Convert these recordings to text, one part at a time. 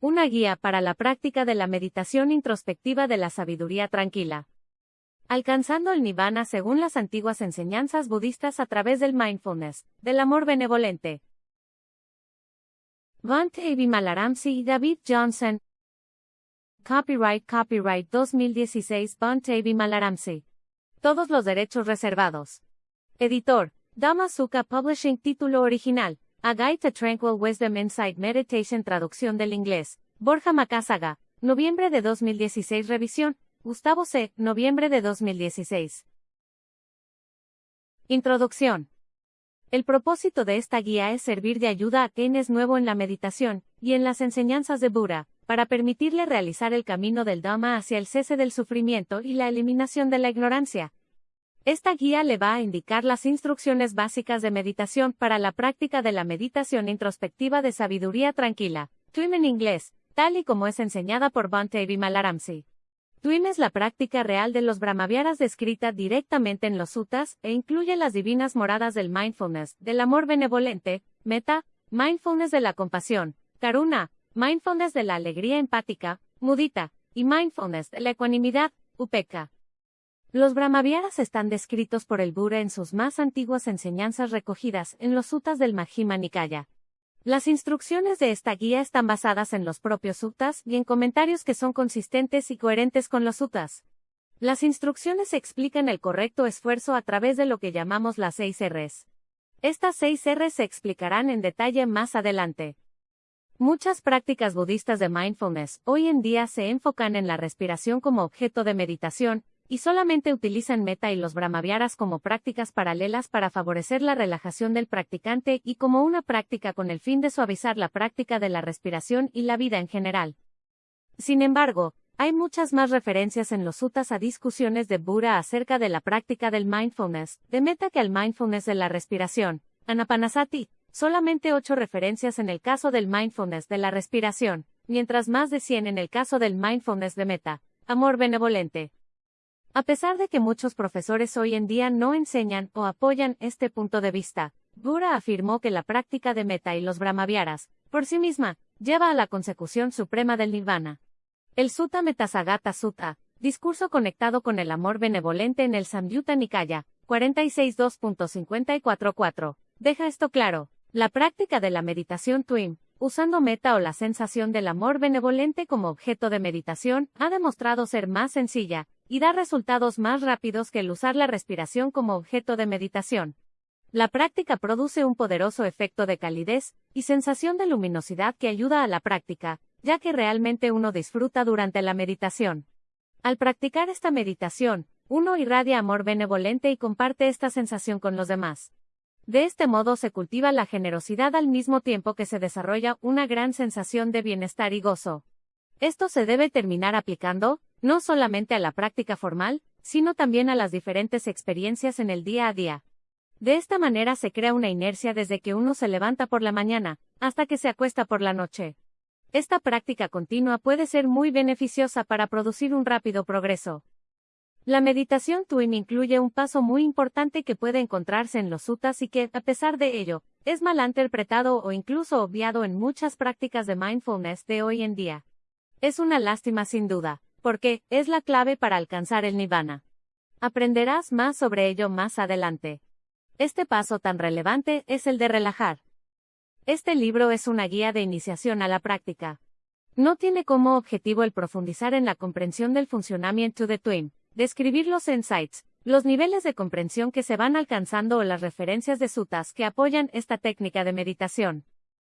Una guía para la práctica de la meditación introspectiva de la sabiduría tranquila. Alcanzando el nirvana según las antiguas enseñanzas budistas a través del mindfulness, del amor benevolente. Vante Malaramsi y David Johnson. Copyright Copyright 2016 Vante Malaramsi. Todos los derechos reservados. Editor, Damazuka Publishing Título original. A Guide to Tranquil Wisdom Insight Meditation Traducción del inglés. Borja Macasaga. Noviembre de 2016 Revisión. Gustavo C. Noviembre de 2016. Introducción. El propósito de esta guía es servir de ayuda a quien es nuevo en la meditación y en las enseñanzas de Buda, para permitirle realizar el camino del Dhamma hacia el cese del sufrimiento y la eliminación de la ignorancia. Esta guía le va a indicar las instrucciones básicas de meditación para la práctica de la meditación introspectiva de sabiduría tranquila, TWIM en inglés, tal y como es enseñada por Bhante Vimalaramsi. TWIM es la práctica real de los Brahmaviaras descrita directamente en los suttas e incluye las divinas moradas del mindfulness, del amor benevolente, meta, mindfulness de la compasión, karuna, mindfulness de la alegría empática, mudita, y mindfulness de la ecuanimidad, upeka. Los Brahmaviaras están descritos por el Buda en sus más antiguas enseñanzas recogidas en los suttas del Majjhima Nikaya. Las instrucciones de esta guía están basadas en los propios suttas y en comentarios que son consistentes y coherentes con los suttas. Las instrucciones explican el correcto esfuerzo a través de lo que llamamos las seis Rs. Estas seis Rs se explicarán en detalle más adelante. Muchas prácticas budistas de mindfulness hoy en día se enfocan en la respiración como objeto de meditación, y solamente utilizan meta y los brahmaviaras como prácticas paralelas para favorecer la relajación del practicante y como una práctica con el fin de suavizar la práctica de la respiración y la vida en general. Sin embargo, hay muchas más referencias en los suttas a discusiones de Buda acerca de la práctica del mindfulness, de meta que al mindfulness de la respiración. Anapanasati, solamente ocho referencias en el caso del mindfulness de la respiración, mientras más de 100 en el caso del mindfulness de meta. Amor benevolente. A pesar de que muchos profesores hoy en día no enseñan o apoyan este punto de vista, Buda afirmó que la práctica de meta y los brahmaviaras, por sí misma, lleva a la consecución suprema del nirvana. El Sutta Metasagata Sutta, discurso conectado con el amor benevolente en el Samyutta Nikaya, 46.2.544, deja esto claro. La práctica de la meditación Twim, usando meta o la sensación del amor benevolente como objeto de meditación, ha demostrado ser más sencilla, y da resultados más rápidos que el usar la respiración como objeto de meditación. La práctica produce un poderoso efecto de calidez y sensación de luminosidad que ayuda a la práctica, ya que realmente uno disfruta durante la meditación. Al practicar esta meditación, uno irradia amor benevolente y comparte esta sensación con los demás. De este modo se cultiva la generosidad al mismo tiempo que se desarrolla una gran sensación de bienestar y gozo. Esto se debe terminar aplicando, no solamente a la práctica formal, sino también a las diferentes experiencias en el día a día. De esta manera se crea una inercia desde que uno se levanta por la mañana, hasta que se acuesta por la noche. Esta práctica continua puede ser muy beneficiosa para producir un rápido progreso. La meditación Twin incluye un paso muy importante que puede encontrarse en los suttas y que, a pesar de ello, es mal interpretado o incluso obviado en muchas prácticas de mindfulness de hoy en día. Es una lástima sin duda, porque es la clave para alcanzar el nirvana. Aprenderás más sobre ello más adelante. Este paso tan relevante es el de relajar. Este libro es una guía de iniciación a la práctica. No tiene como objetivo el profundizar en la comprensión del funcionamiento de Twin, describir los insights, los niveles de comprensión que se van alcanzando o las referencias de sutas que apoyan esta técnica de meditación.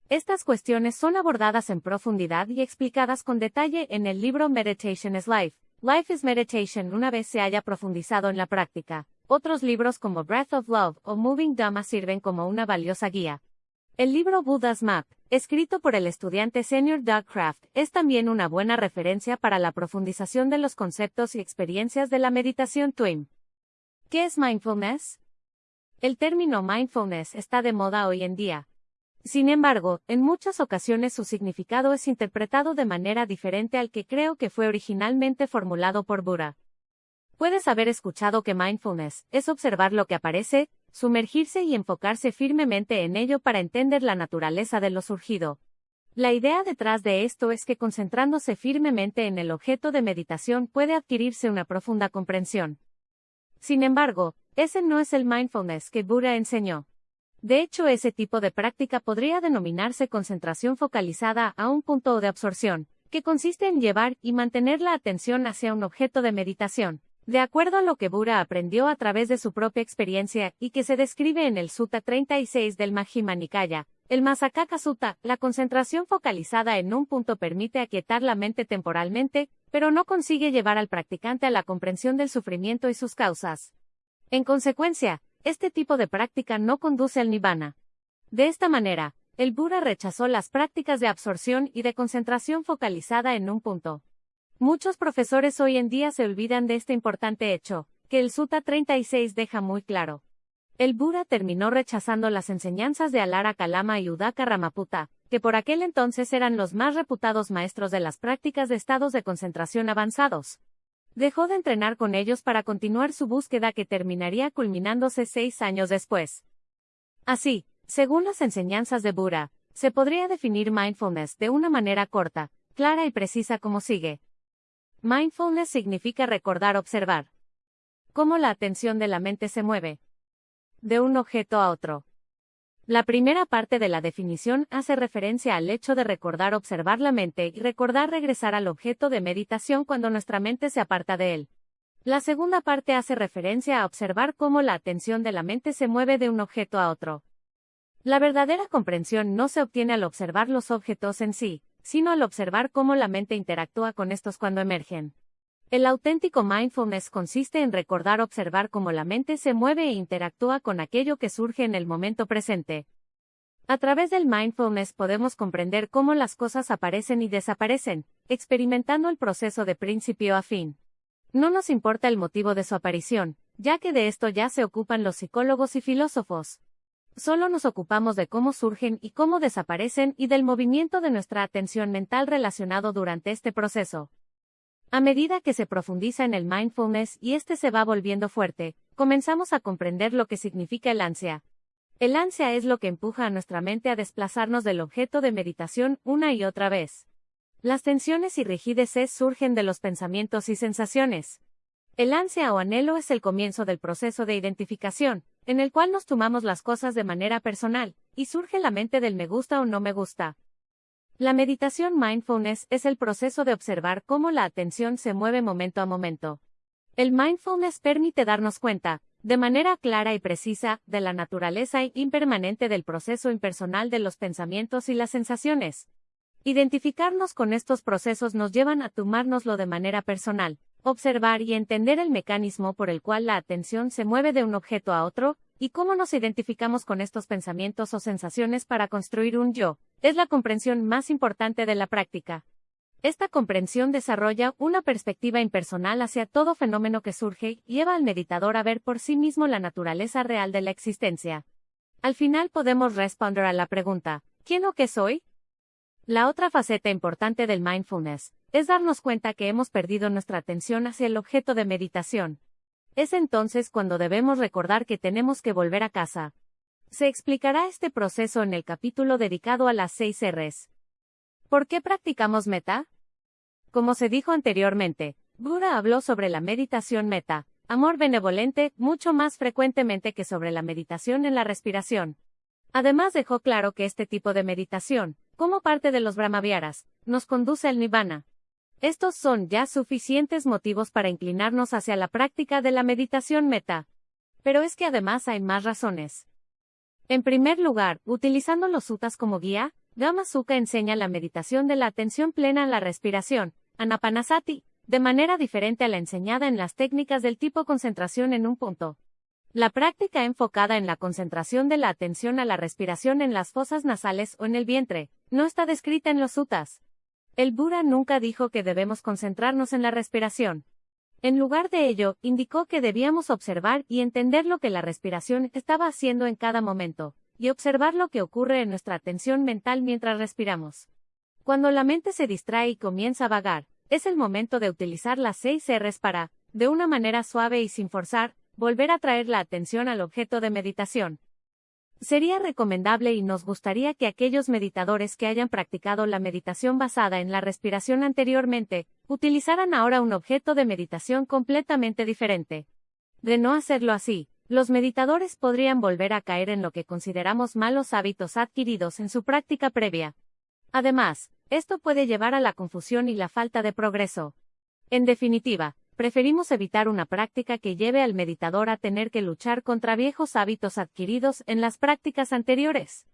Estas cuestiones son abordadas en profundidad y explicadas con detalle en el libro Meditation is Life. Life is Meditation una vez se haya profundizado en la práctica. Otros libros como Breath of Love o Moving Dhamma sirven como una valiosa guía. El libro Buddha's Map, escrito por el estudiante senior Doug Craft, es también una buena referencia para la profundización de los conceptos y experiencias de la meditación TWIM. ¿Qué es mindfulness? El término mindfulness está de moda hoy en día, sin embargo, en muchas ocasiones su significado es interpretado de manera diferente al que creo que fue originalmente formulado por Buda. Puedes haber escuchado que mindfulness es observar lo que aparece, sumergirse y enfocarse firmemente en ello para entender la naturaleza de lo surgido. La idea detrás de esto es que concentrándose firmemente en el objeto de meditación puede adquirirse una profunda comprensión. Sin embargo, ese no es el mindfulness que Buda enseñó. De hecho, ese tipo de práctica podría denominarse concentración focalizada a un punto de absorción, que consiste en llevar y mantener la atención hacia un objeto de meditación, de acuerdo a lo que Buda aprendió a través de su propia experiencia y que se describe en el Sutta 36 del Majjhima Nikaya, el Masakaka Sutta, la concentración focalizada en un punto permite aquietar la mente temporalmente, pero no consigue llevar al practicante a la comprensión del sufrimiento y sus causas. En consecuencia, este tipo de práctica no conduce al nirvana. De esta manera, el Buda rechazó las prácticas de absorción y de concentración focalizada en un punto. Muchos profesores hoy en día se olvidan de este importante hecho, que el Sutta 36 deja muy claro. El Buda terminó rechazando las enseñanzas de Alara Kalama y Udaka Ramaputa, que por aquel entonces eran los más reputados maestros de las prácticas de estados de concentración avanzados. Dejó de entrenar con ellos para continuar su búsqueda que terminaría culminándose seis años después. Así, según las enseñanzas de Buda, se podría definir mindfulness de una manera corta, clara y precisa como sigue. Mindfulness significa recordar observar. Cómo la atención de la mente se mueve, de un objeto a otro. La primera parte de la definición hace referencia al hecho de recordar observar la mente y recordar regresar al objeto de meditación cuando nuestra mente se aparta de él. La segunda parte hace referencia a observar cómo la atención de la mente se mueve de un objeto a otro. La verdadera comprensión no se obtiene al observar los objetos en sí, sino al observar cómo la mente interactúa con estos cuando emergen. El auténtico mindfulness consiste en recordar observar cómo la mente se mueve e interactúa con aquello que surge en el momento presente. A través del mindfulness podemos comprender cómo las cosas aparecen y desaparecen, experimentando el proceso de principio a fin. No nos importa el motivo de su aparición, ya que de esto ya se ocupan los psicólogos y filósofos. Solo nos ocupamos de cómo surgen y cómo desaparecen y del movimiento de nuestra atención mental relacionado durante este proceso. A medida que se profundiza en el mindfulness y este se va volviendo fuerte, comenzamos a comprender lo que significa el ansia. El ansia es lo que empuja a nuestra mente a desplazarnos del objeto de meditación una y otra vez. Las tensiones y rigideces surgen de los pensamientos y sensaciones. El ansia o anhelo es el comienzo del proceso de identificación, en el cual nos tomamos las cosas de manera personal, y surge la mente del me gusta o no me gusta. La meditación mindfulness es el proceso de observar cómo la atención se mueve momento a momento. El mindfulness permite darnos cuenta, de manera clara y precisa, de la naturaleza impermanente del proceso impersonal de los pensamientos y las sensaciones. Identificarnos con estos procesos nos llevan a tomárnoslo de manera personal, observar y entender el mecanismo por el cual la atención se mueve de un objeto a otro, y cómo nos identificamos con estos pensamientos o sensaciones para construir un yo, es la comprensión más importante de la práctica. Esta comprensión desarrolla una perspectiva impersonal hacia todo fenómeno que surge y lleva al meditador a ver por sí mismo la naturaleza real de la existencia. Al final podemos responder a la pregunta, ¿quién o qué soy? La otra faceta importante del mindfulness es darnos cuenta que hemos perdido nuestra atención hacia el objeto de meditación. Es entonces cuando debemos recordar que tenemos que volver a casa, se explicará este proceso en el capítulo dedicado a las seis Rs. ¿Por qué practicamos meta? Como se dijo anteriormente, Buda habló sobre la meditación meta, amor benevolente, mucho más frecuentemente que sobre la meditación en la respiración. Además dejó claro que este tipo de meditación, como parte de los brahmaviaras, nos conduce al nirvana. Estos son ya suficientes motivos para inclinarnos hacia la práctica de la meditación meta. Pero es que además hay más razones. En primer lugar, utilizando los suttas como guía, Gama Sukha enseña la meditación de la atención plena en la respiración, Anapanasati, de manera diferente a la enseñada en las técnicas del tipo concentración en un punto. La práctica enfocada en la concentración de la atención a la respiración en las fosas nasales o en el vientre, no está descrita en los suttas. El Buda nunca dijo que debemos concentrarnos en la respiración. En lugar de ello, indicó que debíamos observar y entender lo que la respiración estaba haciendo en cada momento, y observar lo que ocurre en nuestra atención mental mientras respiramos. Cuando la mente se distrae y comienza a vagar, es el momento de utilizar las seis Rs para, de una manera suave y sin forzar, volver a traer la atención al objeto de meditación. Sería recomendable y nos gustaría que aquellos meditadores que hayan practicado la meditación basada en la respiración anteriormente, utilizaran ahora un objeto de meditación completamente diferente. De no hacerlo así, los meditadores podrían volver a caer en lo que consideramos malos hábitos adquiridos en su práctica previa. Además, esto puede llevar a la confusión y la falta de progreso. En definitiva, preferimos evitar una práctica que lleve al meditador a tener que luchar contra viejos hábitos adquiridos en las prácticas anteriores.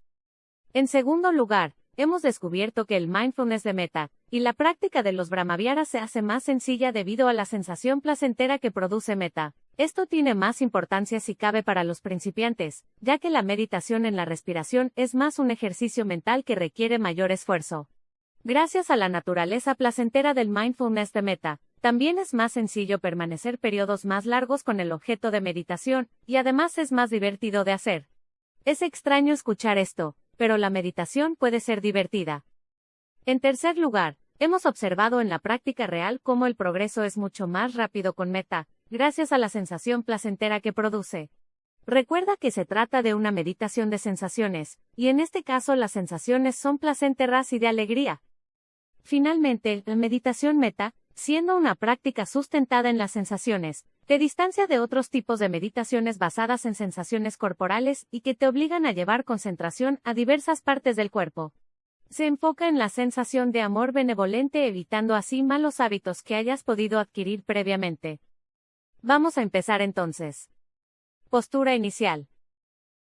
En segundo lugar, hemos descubierto que el mindfulness de meta y la práctica de los brahmaviaras se hace más sencilla debido a la sensación placentera que produce meta. Esto tiene más importancia si cabe para los principiantes, ya que la meditación en la respiración es más un ejercicio mental que requiere mayor esfuerzo. Gracias a la naturaleza placentera del mindfulness de meta, también es más sencillo permanecer periodos más largos con el objeto de meditación, y además es más divertido de hacer. Es extraño escuchar esto, pero la meditación puede ser divertida. En tercer lugar, hemos observado en la práctica real cómo el progreso es mucho más rápido con meta, gracias a la sensación placentera que produce. Recuerda que se trata de una meditación de sensaciones, y en este caso las sensaciones son placenteras y de alegría. Finalmente, la meditación meta, siendo una práctica sustentada en las sensaciones, te distancia de otros tipos de meditaciones basadas en sensaciones corporales y que te obligan a llevar concentración a diversas partes del cuerpo. Se enfoca en la sensación de amor benevolente evitando así malos hábitos que hayas podido adquirir previamente. Vamos a empezar entonces. Postura inicial.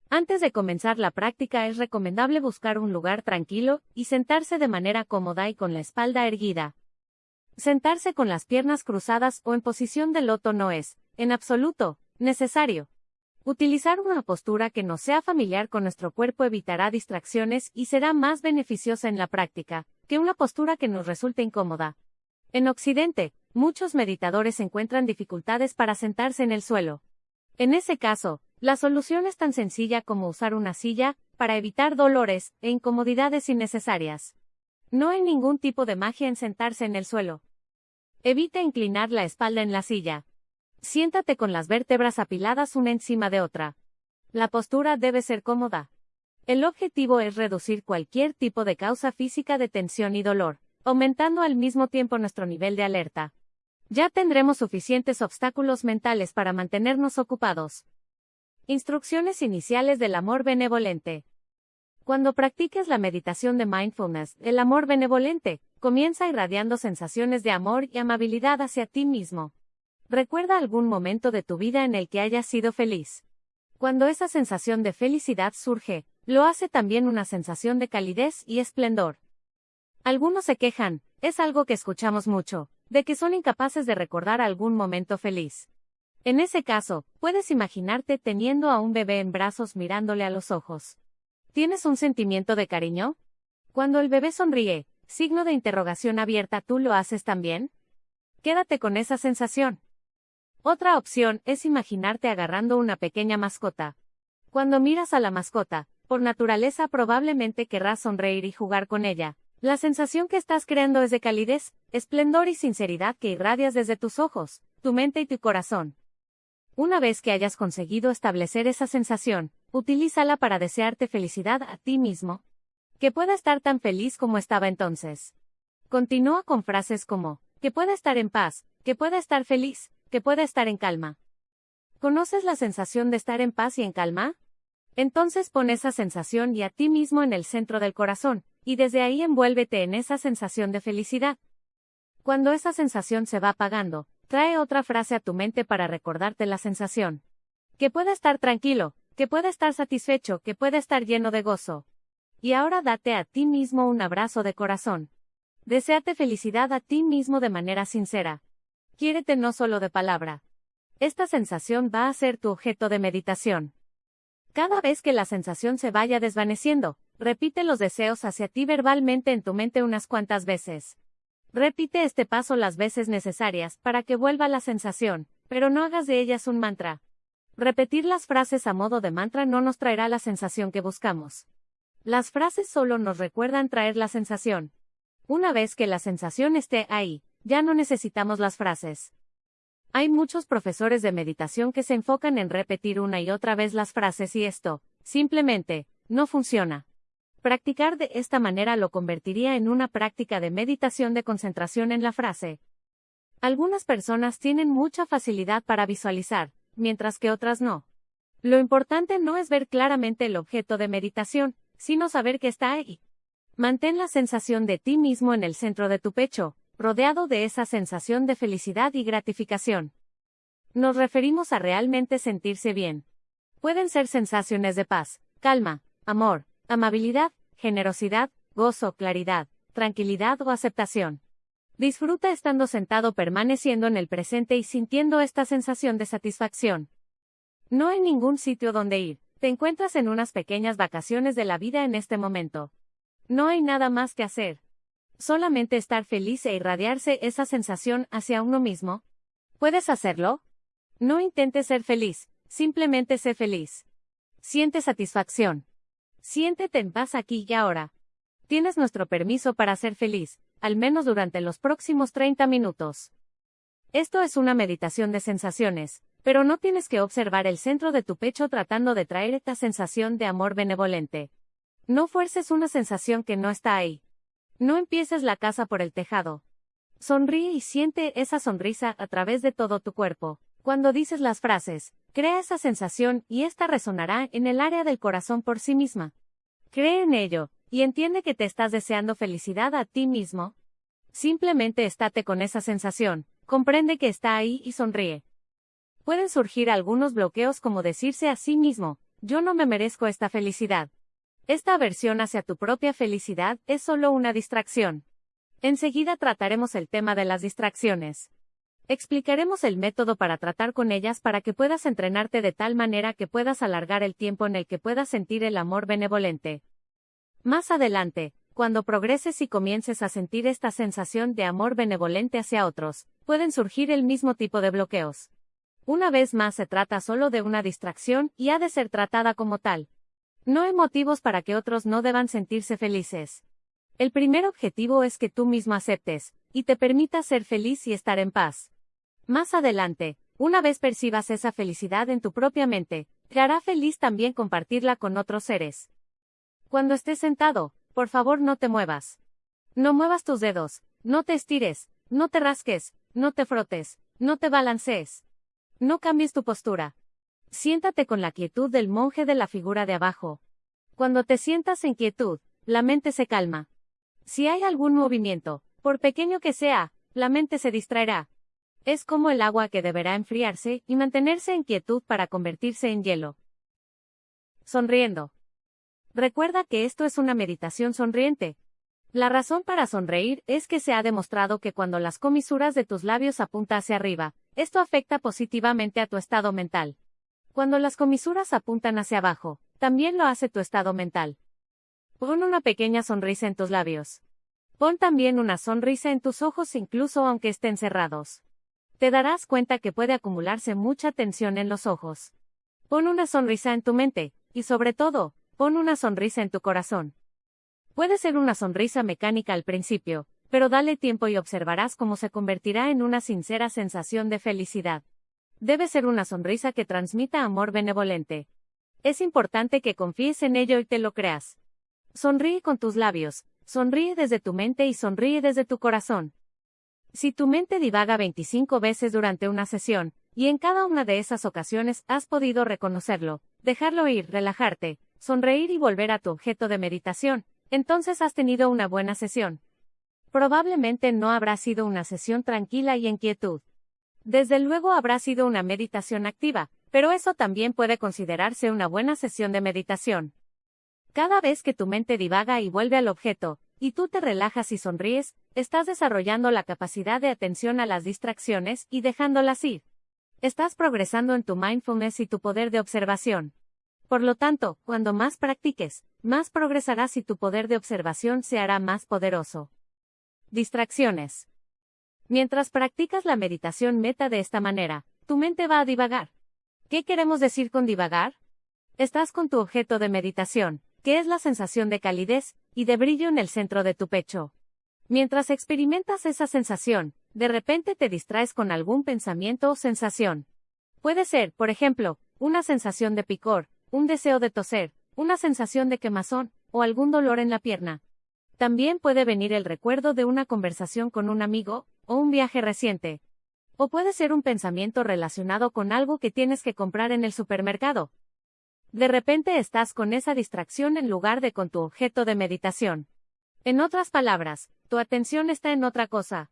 Antes de comenzar la práctica es recomendable buscar un lugar tranquilo y sentarse de manera cómoda y con la espalda erguida. Sentarse con las piernas cruzadas o en posición de loto no es, en absoluto, necesario. Utilizar una postura que no sea familiar con nuestro cuerpo evitará distracciones y será más beneficiosa en la práctica, que una postura que nos resulte incómoda. En Occidente, muchos meditadores encuentran dificultades para sentarse en el suelo. En ese caso, la solución es tan sencilla como usar una silla, para evitar dolores e incomodidades innecesarias. No hay ningún tipo de magia en sentarse en el suelo. Evita inclinar la espalda en la silla. Siéntate con las vértebras apiladas una encima de otra. La postura debe ser cómoda. El objetivo es reducir cualquier tipo de causa física de tensión y dolor, aumentando al mismo tiempo nuestro nivel de alerta. Ya tendremos suficientes obstáculos mentales para mantenernos ocupados. Instrucciones iniciales del amor benevolente. Cuando practiques la meditación de mindfulness, el amor benevolente, comienza irradiando sensaciones de amor y amabilidad hacia ti mismo. Recuerda algún momento de tu vida en el que hayas sido feliz. Cuando esa sensación de felicidad surge, lo hace también una sensación de calidez y esplendor. Algunos se quejan, es algo que escuchamos mucho, de que son incapaces de recordar algún momento feliz. En ese caso, puedes imaginarte teniendo a un bebé en brazos mirándole a los ojos. ¿Tienes un sentimiento de cariño? Cuando el bebé sonríe, signo de interrogación abierta, ¿tú lo haces también? Quédate con esa sensación. Otra opción es imaginarte agarrando una pequeña mascota. Cuando miras a la mascota, por naturaleza probablemente querrás sonreír y jugar con ella. La sensación que estás creando es de calidez, esplendor y sinceridad que irradias desde tus ojos, tu mente y tu corazón. Una vez que hayas conseguido establecer esa sensación, utilízala para desearte felicidad a ti mismo. Que pueda estar tan feliz como estaba entonces. Continúa con frases como, que pueda estar en paz, que pueda estar feliz, que pueda estar en calma. ¿Conoces la sensación de estar en paz y en calma? Entonces pon esa sensación y a ti mismo en el centro del corazón, y desde ahí envuélvete en esa sensación de felicidad. Cuando esa sensación se va apagando, trae otra frase a tu mente para recordarte la sensación. Que pueda estar tranquilo, que pueda estar satisfecho, que pueda estar lleno de gozo. Y ahora date a ti mismo un abrazo de corazón. Deseate felicidad a ti mismo de manera sincera. Quiérete no solo de palabra. Esta sensación va a ser tu objeto de meditación. Cada vez que la sensación se vaya desvaneciendo, repite los deseos hacia ti verbalmente en tu mente unas cuantas veces. Repite este paso las veces necesarias para que vuelva la sensación, pero no hagas de ellas un mantra. Repetir las frases a modo de mantra no nos traerá la sensación que buscamos. Las frases solo nos recuerdan traer la sensación. Una vez que la sensación esté ahí, ya no necesitamos las frases. Hay muchos profesores de meditación que se enfocan en repetir una y otra vez las frases y esto, Simplemente, no funciona. Practicar de esta manera lo convertiría en una práctica de meditación de concentración en la frase. Algunas personas tienen mucha facilidad para visualizar, mientras que otras no. Lo importante no es ver claramente el objeto de meditación, sino saber que está ahí. Mantén la sensación de ti mismo en el centro de tu pecho, rodeado de esa sensación de felicidad y gratificación. Nos referimos a realmente sentirse bien. Pueden ser sensaciones de paz, calma, amor, amabilidad, generosidad, gozo, claridad, tranquilidad o aceptación. Disfruta estando sentado permaneciendo en el presente y sintiendo esta sensación de satisfacción. No hay ningún sitio donde ir, te encuentras en unas pequeñas vacaciones de la vida en este momento. No hay nada más que hacer. Solamente estar feliz e irradiarse esa sensación hacia uno mismo. ¿Puedes hacerlo? No intentes ser feliz, simplemente sé feliz. Siente satisfacción. Siéntete en paz aquí y ahora. Tienes nuestro permiso para ser feliz, al menos durante los próximos 30 minutos. Esto es una meditación de sensaciones, pero no tienes que observar el centro de tu pecho tratando de traer esta sensación de amor benevolente. No fuerces una sensación que no está ahí. No empieces la casa por el tejado. Sonríe y siente esa sonrisa a través de todo tu cuerpo. Cuando dices las frases, crea esa sensación y esta resonará en el área del corazón por sí misma. Cree en ello, y entiende que te estás deseando felicidad a ti mismo. Simplemente estate con esa sensación, comprende que está ahí y sonríe. Pueden surgir algunos bloqueos como decirse a sí mismo, yo no me merezco esta felicidad. Esta aversión hacia tu propia felicidad es solo una distracción. Enseguida trataremos el tema de las distracciones. Explicaremos el método para tratar con ellas para que puedas entrenarte de tal manera que puedas alargar el tiempo en el que puedas sentir el amor benevolente. Más adelante, cuando progreses y comiences a sentir esta sensación de amor benevolente hacia otros, pueden surgir el mismo tipo de bloqueos. Una vez más se trata solo de una distracción y ha de ser tratada como tal. No hay motivos para que otros no deban sentirse felices. El primer objetivo es que tú mismo aceptes, y te permitas ser feliz y estar en paz. Más adelante, una vez percibas esa felicidad en tu propia mente, te hará feliz también compartirla con otros seres. Cuando estés sentado, por favor no te muevas. No muevas tus dedos, no te estires, no te rasques, no te frotes, no te balancees. No cambies tu postura. Siéntate con la quietud del monje de la figura de abajo. Cuando te sientas en quietud, la mente se calma. Si hay algún movimiento, por pequeño que sea, la mente se distraerá. Es como el agua que deberá enfriarse y mantenerse en quietud para convertirse en hielo. Sonriendo. Recuerda que esto es una meditación sonriente. La razón para sonreír es que se ha demostrado que cuando las comisuras de tus labios apuntan hacia arriba, esto afecta positivamente a tu estado mental. Cuando las comisuras apuntan hacia abajo, también lo hace tu estado mental. Pon una pequeña sonrisa en tus labios. Pon también una sonrisa en tus ojos incluso aunque estén cerrados te darás cuenta que puede acumularse mucha tensión en los ojos. Pon una sonrisa en tu mente, y sobre todo, pon una sonrisa en tu corazón. Puede ser una sonrisa mecánica al principio, pero dale tiempo y observarás cómo se convertirá en una sincera sensación de felicidad. Debe ser una sonrisa que transmita amor benevolente. Es importante que confíes en ello y te lo creas. Sonríe con tus labios, sonríe desde tu mente y sonríe desde tu corazón. Si tu mente divaga 25 veces durante una sesión, y en cada una de esas ocasiones has podido reconocerlo, dejarlo ir, relajarte, sonreír y volver a tu objeto de meditación, entonces has tenido una buena sesión. Probablemente no habrá sido una sesión tranquila y en quietud. Desde luego habrá sido una meditación activa, pero eso también puede considerarse una buena sesión de meditación. Cada vez que tu mente divaga y vuelve al objeto, y tú te relajas y sonríes, estás desarrollando la capacidad de atención a las distracciones y dejándolas ir. Estás progresando en tu mindfulness y tu poder de observación. Por lo tanto, cuando más practiques, más progresarás y tu poder de observación se hará más poderoso. Distracciones. Mientras practicas la meditación meta de esta manera, tu mente va a divagar. ¿Qué queremos decir con divagar? Estás con tu objeto de meditación, que es la sensación de calidez y de brillo en el centro de tu pecho. Mientras experimentas esa sensación, de repente te distraes con algún pensamiento o sensación. Puede ser, por ejemplo, una sensación de picor, un deseo de toser, una sensación de quemazón, o algún dolor en la pierna. También puede venir el recuerdo de una conversación con un amigo, o un viaje reciente. O puede ser un pensamiento relacionado con algo que tienes que comprar en el supermercado. De repente estás con esa distracción en lugar de con tu objeto de meditación. En otras palabras, tu atención está en otra cosa.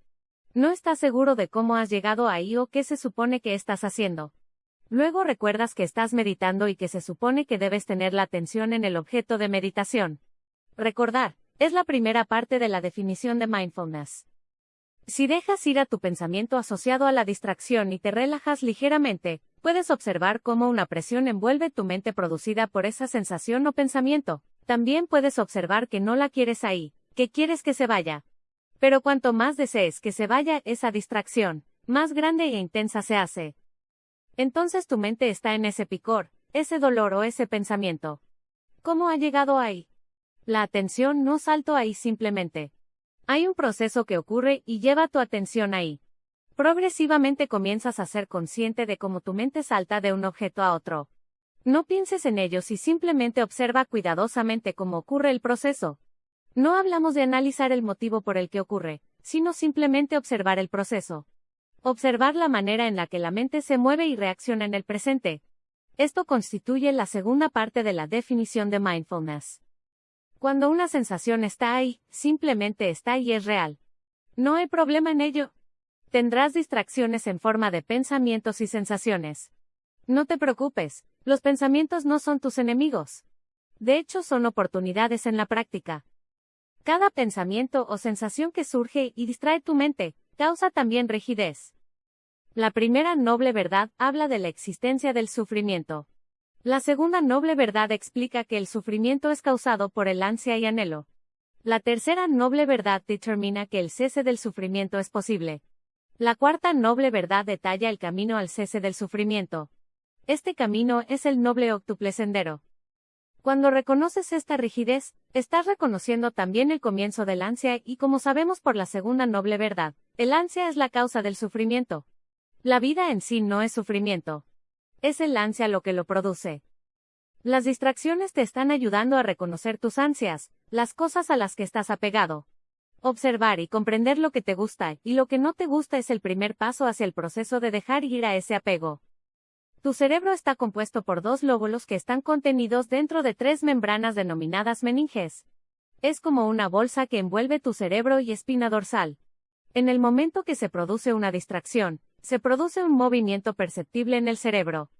No estás seguro de cómo has llegado ahí o qué se supone que estás haciendo. Luego recuerdas que estás meditando y que se supone que debes tener la atención en el objeto de meditación. Recordar, es la primera parte de la definición de mindfulness. Si dejas ir a tu pensamiento asociado a la distracción y te relajas ligeramente, puedes observar cómo una presión envuelve tu mente producida por esa sensación o pensamiento. También puedes observar que no la quieres ahí, que quieres que se vaya. Pero cuanto más desees que se vaya esa distracción, más grande e intensa se hace. Entonces tu mente está en ese picor, ese dolor o ese pensamiento. ¿Cómo ha llegado ahí? La atención no saltó ahí simplemente. Hay un proceso que ocurre y lleva tu atención ahí. Progresivamente comienzas a ser consciente de cómo tu mente salta de un objeto a otro. No pienses en ellos y simplemente observa cuidadosamente cómo ocurre el proceso. No hablamos de analizar el motivo por el que ocurre, sino simplemente observar el proceso. Observar la manera en la que la mente se mueve y reacciona en el presente. Esto constituye la segunda parte de la definición de mindfulness. Cuando una sensación está ahí, simplemente está y es real. No hay problema en ello. Tendrás distracciones en forma de pensamientos y sensaciones. No te preocupes, los pensamientos no son tus enemigos. De hecho, son oportunidades en la práctica. Cada pensamiento o sensación que surge y distrae tu mente, causa también rigidez. La primera noble verdad habla de la existencia del sufrimiento. La segunda noble verdad explica que el sufrimiento es causado por el ansia y anhelo. La tercera noble verdad determina que el cese del sufrimiento es posible. La cuarta noble verdad detalla el camino al cese del sufrimiento. Este camino es el noble octuple sendero. Cuando reconoces esta rigidez, estás reconociendo también el comienzo del ansia y como sabemos por la segunda noble verdad, el ansia es la causa del sufrimiento. La vida en sí no es sufrimiento. Es el ansia lo que lo produce. Las distracciones te están ayudando a reconocer tus ansias, las cosas a las que estás apegado. Observar y comprender lo que te gusta y lo que no te gusta es el primer paso hacia el proceso de dejar ir a ese apego. Tu cerebro está compuesto por dos lóbulos que están contenidos dentro de tres membranas denominadas meninges. Es como una bolsa que envuelve tu cerebro y espina dorsal. En el momento que se produce una distracción, se produce un movimiento perceptible en el cerebro.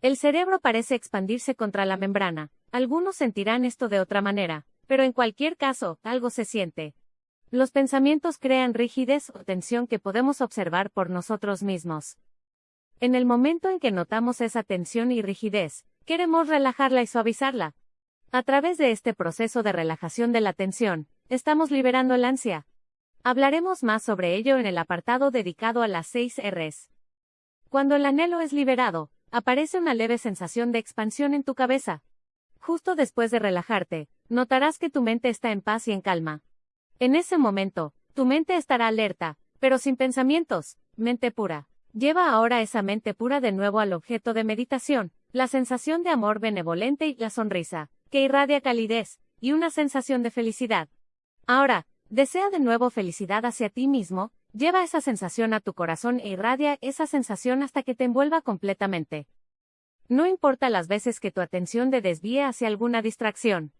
El cerebro parece expandirse contra la membrana. Algunos sentirán esto de otra manera, pero en cualquier caso, algo se siente. Los pensamientos crean rigidez o tensión que podemos observar por nosotros mismos. En el momento en que notamos esa tensión y rigidez, queremos relajarla y suavizarla. A través de este proceso de relajación de la tensión, estamos liberando el ansia, Hablaremos más sobre ello en el apartado dedicado a las 6 Rs. Cuando el anhelo es liberado, aparece una leve sensación de expansión en tu cabeza. Justo después de relajarte, notarás que tu mente está en paz y en calma. En ese momento, tu mente estará alerta, pero sin pensamientos, mente pura. Lleva ahora esa mente pura de nuevo al objeto de meditación, la sensación de amor benevolente y la sonrisa, que irradia calidez, y una sensación de felicidad. Ahora, Desea de nuevo felicidad hacia ti mismo, lleva esa sensación a tu corazón e irradia esa sensación hasta que te envuelva completamente. No importa las veces que tu atención te desvíe hacia alguna distracción.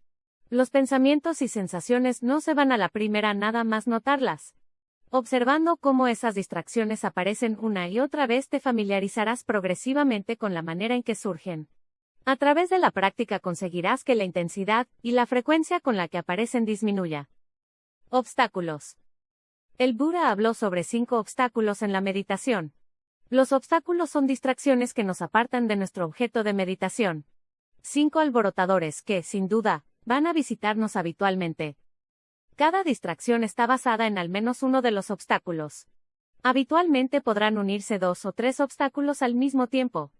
Los pensamientos y sensaciones no se van a la primera nada más notarlas. Observando cómo esas distracciones aparecen una y otra vez te familiarizarás progresivamente con la manera en que surgen. A través de la práctica conseguirás que la intensidad y la frecuencia con la que aparecen disminuya. Obstáculos. El Buda habló sobre cinco obstáculos en la meditación. Los obstáculos son distracciones que nos apartan de nuestro objeto de meditación. Cinco alborotadores que, sin duda, van a visitarnos habitualmente. Cada distracción está basada en al menos uno de los obstáculos. Habitualmente podrán unirse dos o tres obstáculos al mismo tiempo.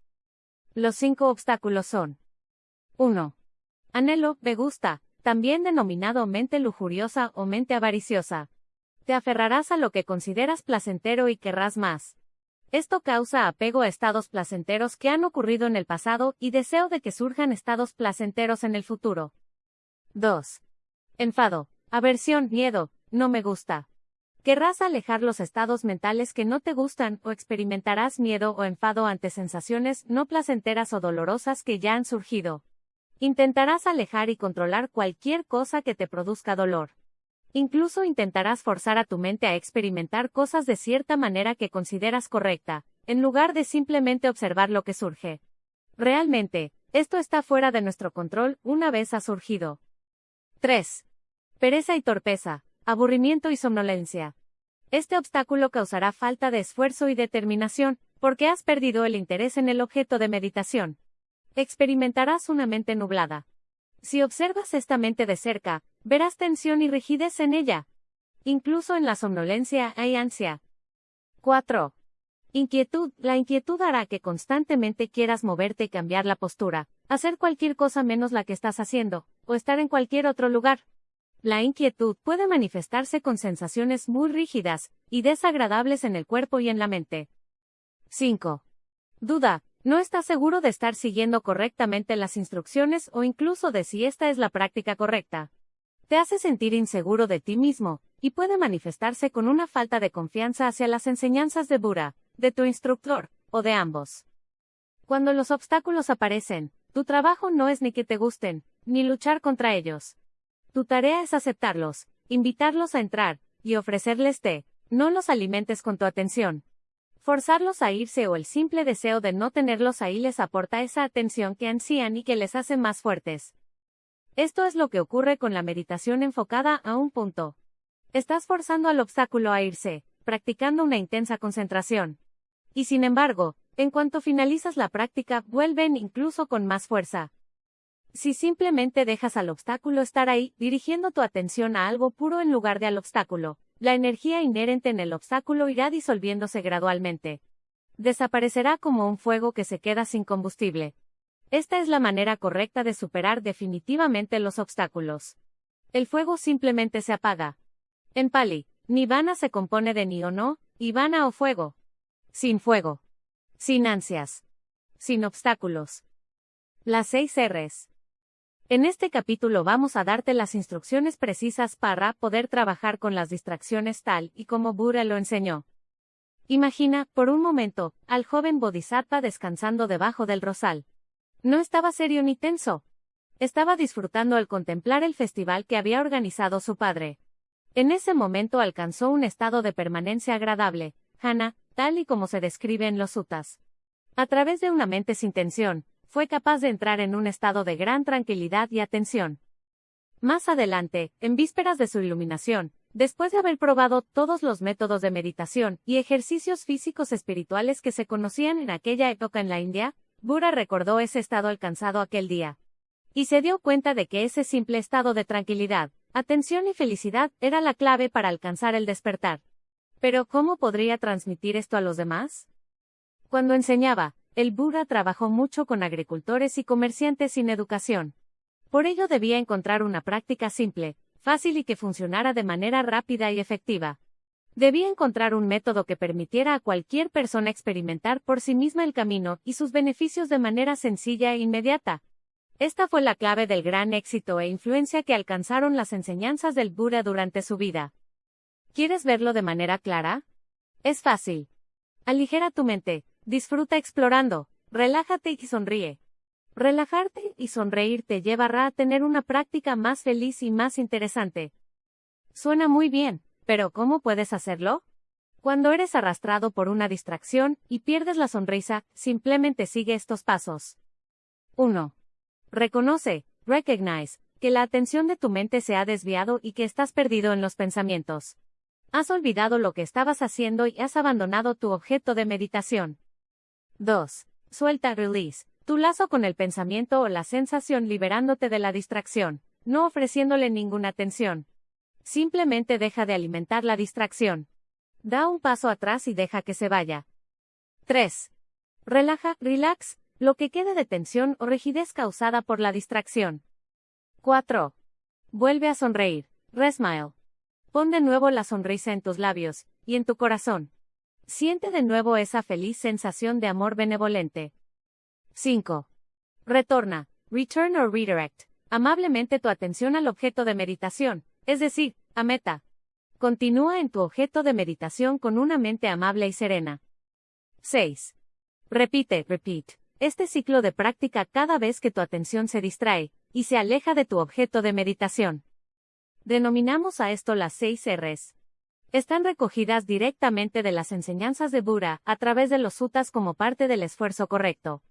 Los cinco obstáculos son 1. Anhelo, me gusta, también denominado mente lujuriosa o mente avariciosa. Te aferrarás a lo que consideras placentero y querrás más. Esto causa apego a estados placenteros que han ocurrido en el pasado y deseo de que surjan estados placenteros en el futuro. 2. Enfado, aversión, miedo, no me gusta. Querrás alejar los estados mentales que no te gustan o experimentarás miedo o enfado ante sensaciones no placenteras o dolorosas que ya han surgido. Intentarás alejar y controlar cualquier cosa que te produzca dolor. Incluso intentarás forzar a tu mente a experimentar cosas de cierta manera que consideras correcta, en lugar de simplemente observar lo que surge. Realmente, esto está fuera de nuestro control una vez ha surgido. 3. Pereza y torpeza aburrimiento y somnolencia. Este obstáculo causará falta de esfuerzo y determinación, porque has perdido el interés en el objeto de meditación. Experimentarás una mente nublada. Si observas esta mente de cerca, verás tensión y rigidez en ella. Incluso en la somnolencia hay ansia. 4. Inquietud. La inquietud hará que constantemente quieras moverte y cambiar la postura, hacer cualquier cosa menos la que estás haciendo, o estar en cualquier otro lugar. La inquietud puede manifestarse con sensaciones muy rígidas y desagradables en el cuerpo y en la mente. 5. Duda. No estás seguro de estar siguiendo correctamente las instrucciones o incluso de si esta es la práctica correcta. Te hace sentir inseguro de ti mismo, y puede manifestarse con una falta de confianza hacia las enseñanzas de Buda, de tu instructor, o de ambos. Cuando los obstáculos aparecen, tu trabajo no es ni que te gusten, ni luchar contra ellos. Tu tarea es aceptarlos, invitarlos a entrar, y ofrecerles té, no los alimentes con tu atención. Forzarlos a irse o el simple deseo de no tenerlos ahí les aporta esa atención que ansían y que les hace más fuertes. Esto es lo que ocurre con la meditación enfocada a un punto. Estás forzando al obstáculo a irse, practicando una intensa concentración. Y sin embargo, en cuanto finalizas la práctica, vuelven incluso con más fuerza. Si simplemente dejas al obstáculo estar ahí, dirigiendo tu atención a algo puro en lugar de al obstáculo, la energía inherente en el obstáculo irá disolviéndose gradualmente. Desaparecerá como un fuego que se queda sin combustible. Esta es la manera correcta de superar definitivamente los obstáculos. El fuego simplemente se apaga. En Pali, Nirvana se compone de ni o no, y vana o fuego. Sin fuego. Sin ansias. Sin obstáculos. Las seis R's. En este capítulo vamos a darte las instrucciones precisas para poder trabajar con las distracciones tal y como Buda lo enseñó. Imagina, por un momento, al joven Bodhisattva descansando debajo del rosal. No estaba serio ni tenso. Estaba disfrutando al contemplar el festival que había organizado su padre. En ese momento alcanzó un estado de permanencia agradable, Hana, tal y como se describe en los sutas. A través de una mente sin tensión, fue capaz de entrar en un estado de gran tranquilidad y atención. Más adelante, en vísperas de su iluminación, después de haber probado todos los métodos de meditación y ejercicios físicos espirituales que se conocían en aquella época en la India, Buda recordó ese estado alcanzado aquel día. Y se dio cuenta de que ese simple estado de tranquilidad, atención y felicidad era la clave para alcanzar el despertar. Pero ¿cómo podría transmitir esto a los demás? Cuando enseñaba, el Buda trabajó mucho con agricultores y comerciantes sin educación. Por ello debía encontrar una práctica simple, fácil y que funcionara de manera rápida y efectiva. Debía encontrar un método que permitiera a cualquier persona experimentar por sí misma el camino y sus beneficios de manera sencilla e inmediata. Esta fue la clave del gran éxito e influencia que alcanzaron las enseñanzas del Buda durante su vida. ¿Quieres verlo de manera clara? Es fácil. Aligera tu mente, Disfruta explorando, relájate y sonríe. Relajarte y sonreír te llevará a tener una práctica más feliz y más interesante. Suena muy bien, pero ¿cómo puedes hacerlo? Cuando eres arrastrado por una distracción y pierdes la sonrisa, simplemente sigue estos pasos. 1. Reconoce, recognize, que la atención de tu mente se ha desviado y que estás perdido en los pensamientos. Has olvidado lo que estabas haciendo y has abandonado tu objeto de meditación. 2. Suelta release. Tu lazo con el pensamiento o la sensación liberándote de la distracción, no ofreciéndole ninguna atención. Simplemente deja de alimentar la distracción. Da un paso atrás y deja que se vaya. 3. Relaja, relax, lo que quede de tensión o rigidez causada por la distracción. 4. Vuelve a sonreír. Resmile. Pon de nuevo la sonrisa en tus labios y en tu corazón. Siente de nuevo esa feliz sensación de amor benevolente. 5. Retorna, return o redirect, amablemente tu atención al objeto de meditación, es decir, a meta. Continúa en tu objeto de meditación con una mente amable y serena. 6. Repite, repeat, este ciclo de práctica cada vez que tu atención se distrae y se aleja de tu objeto de meditación. Denominamos a esto las seis Rs. Están recogidas directamente de las enseñanzas de Buda a través de los sutas como parte del esfuerzo correcto.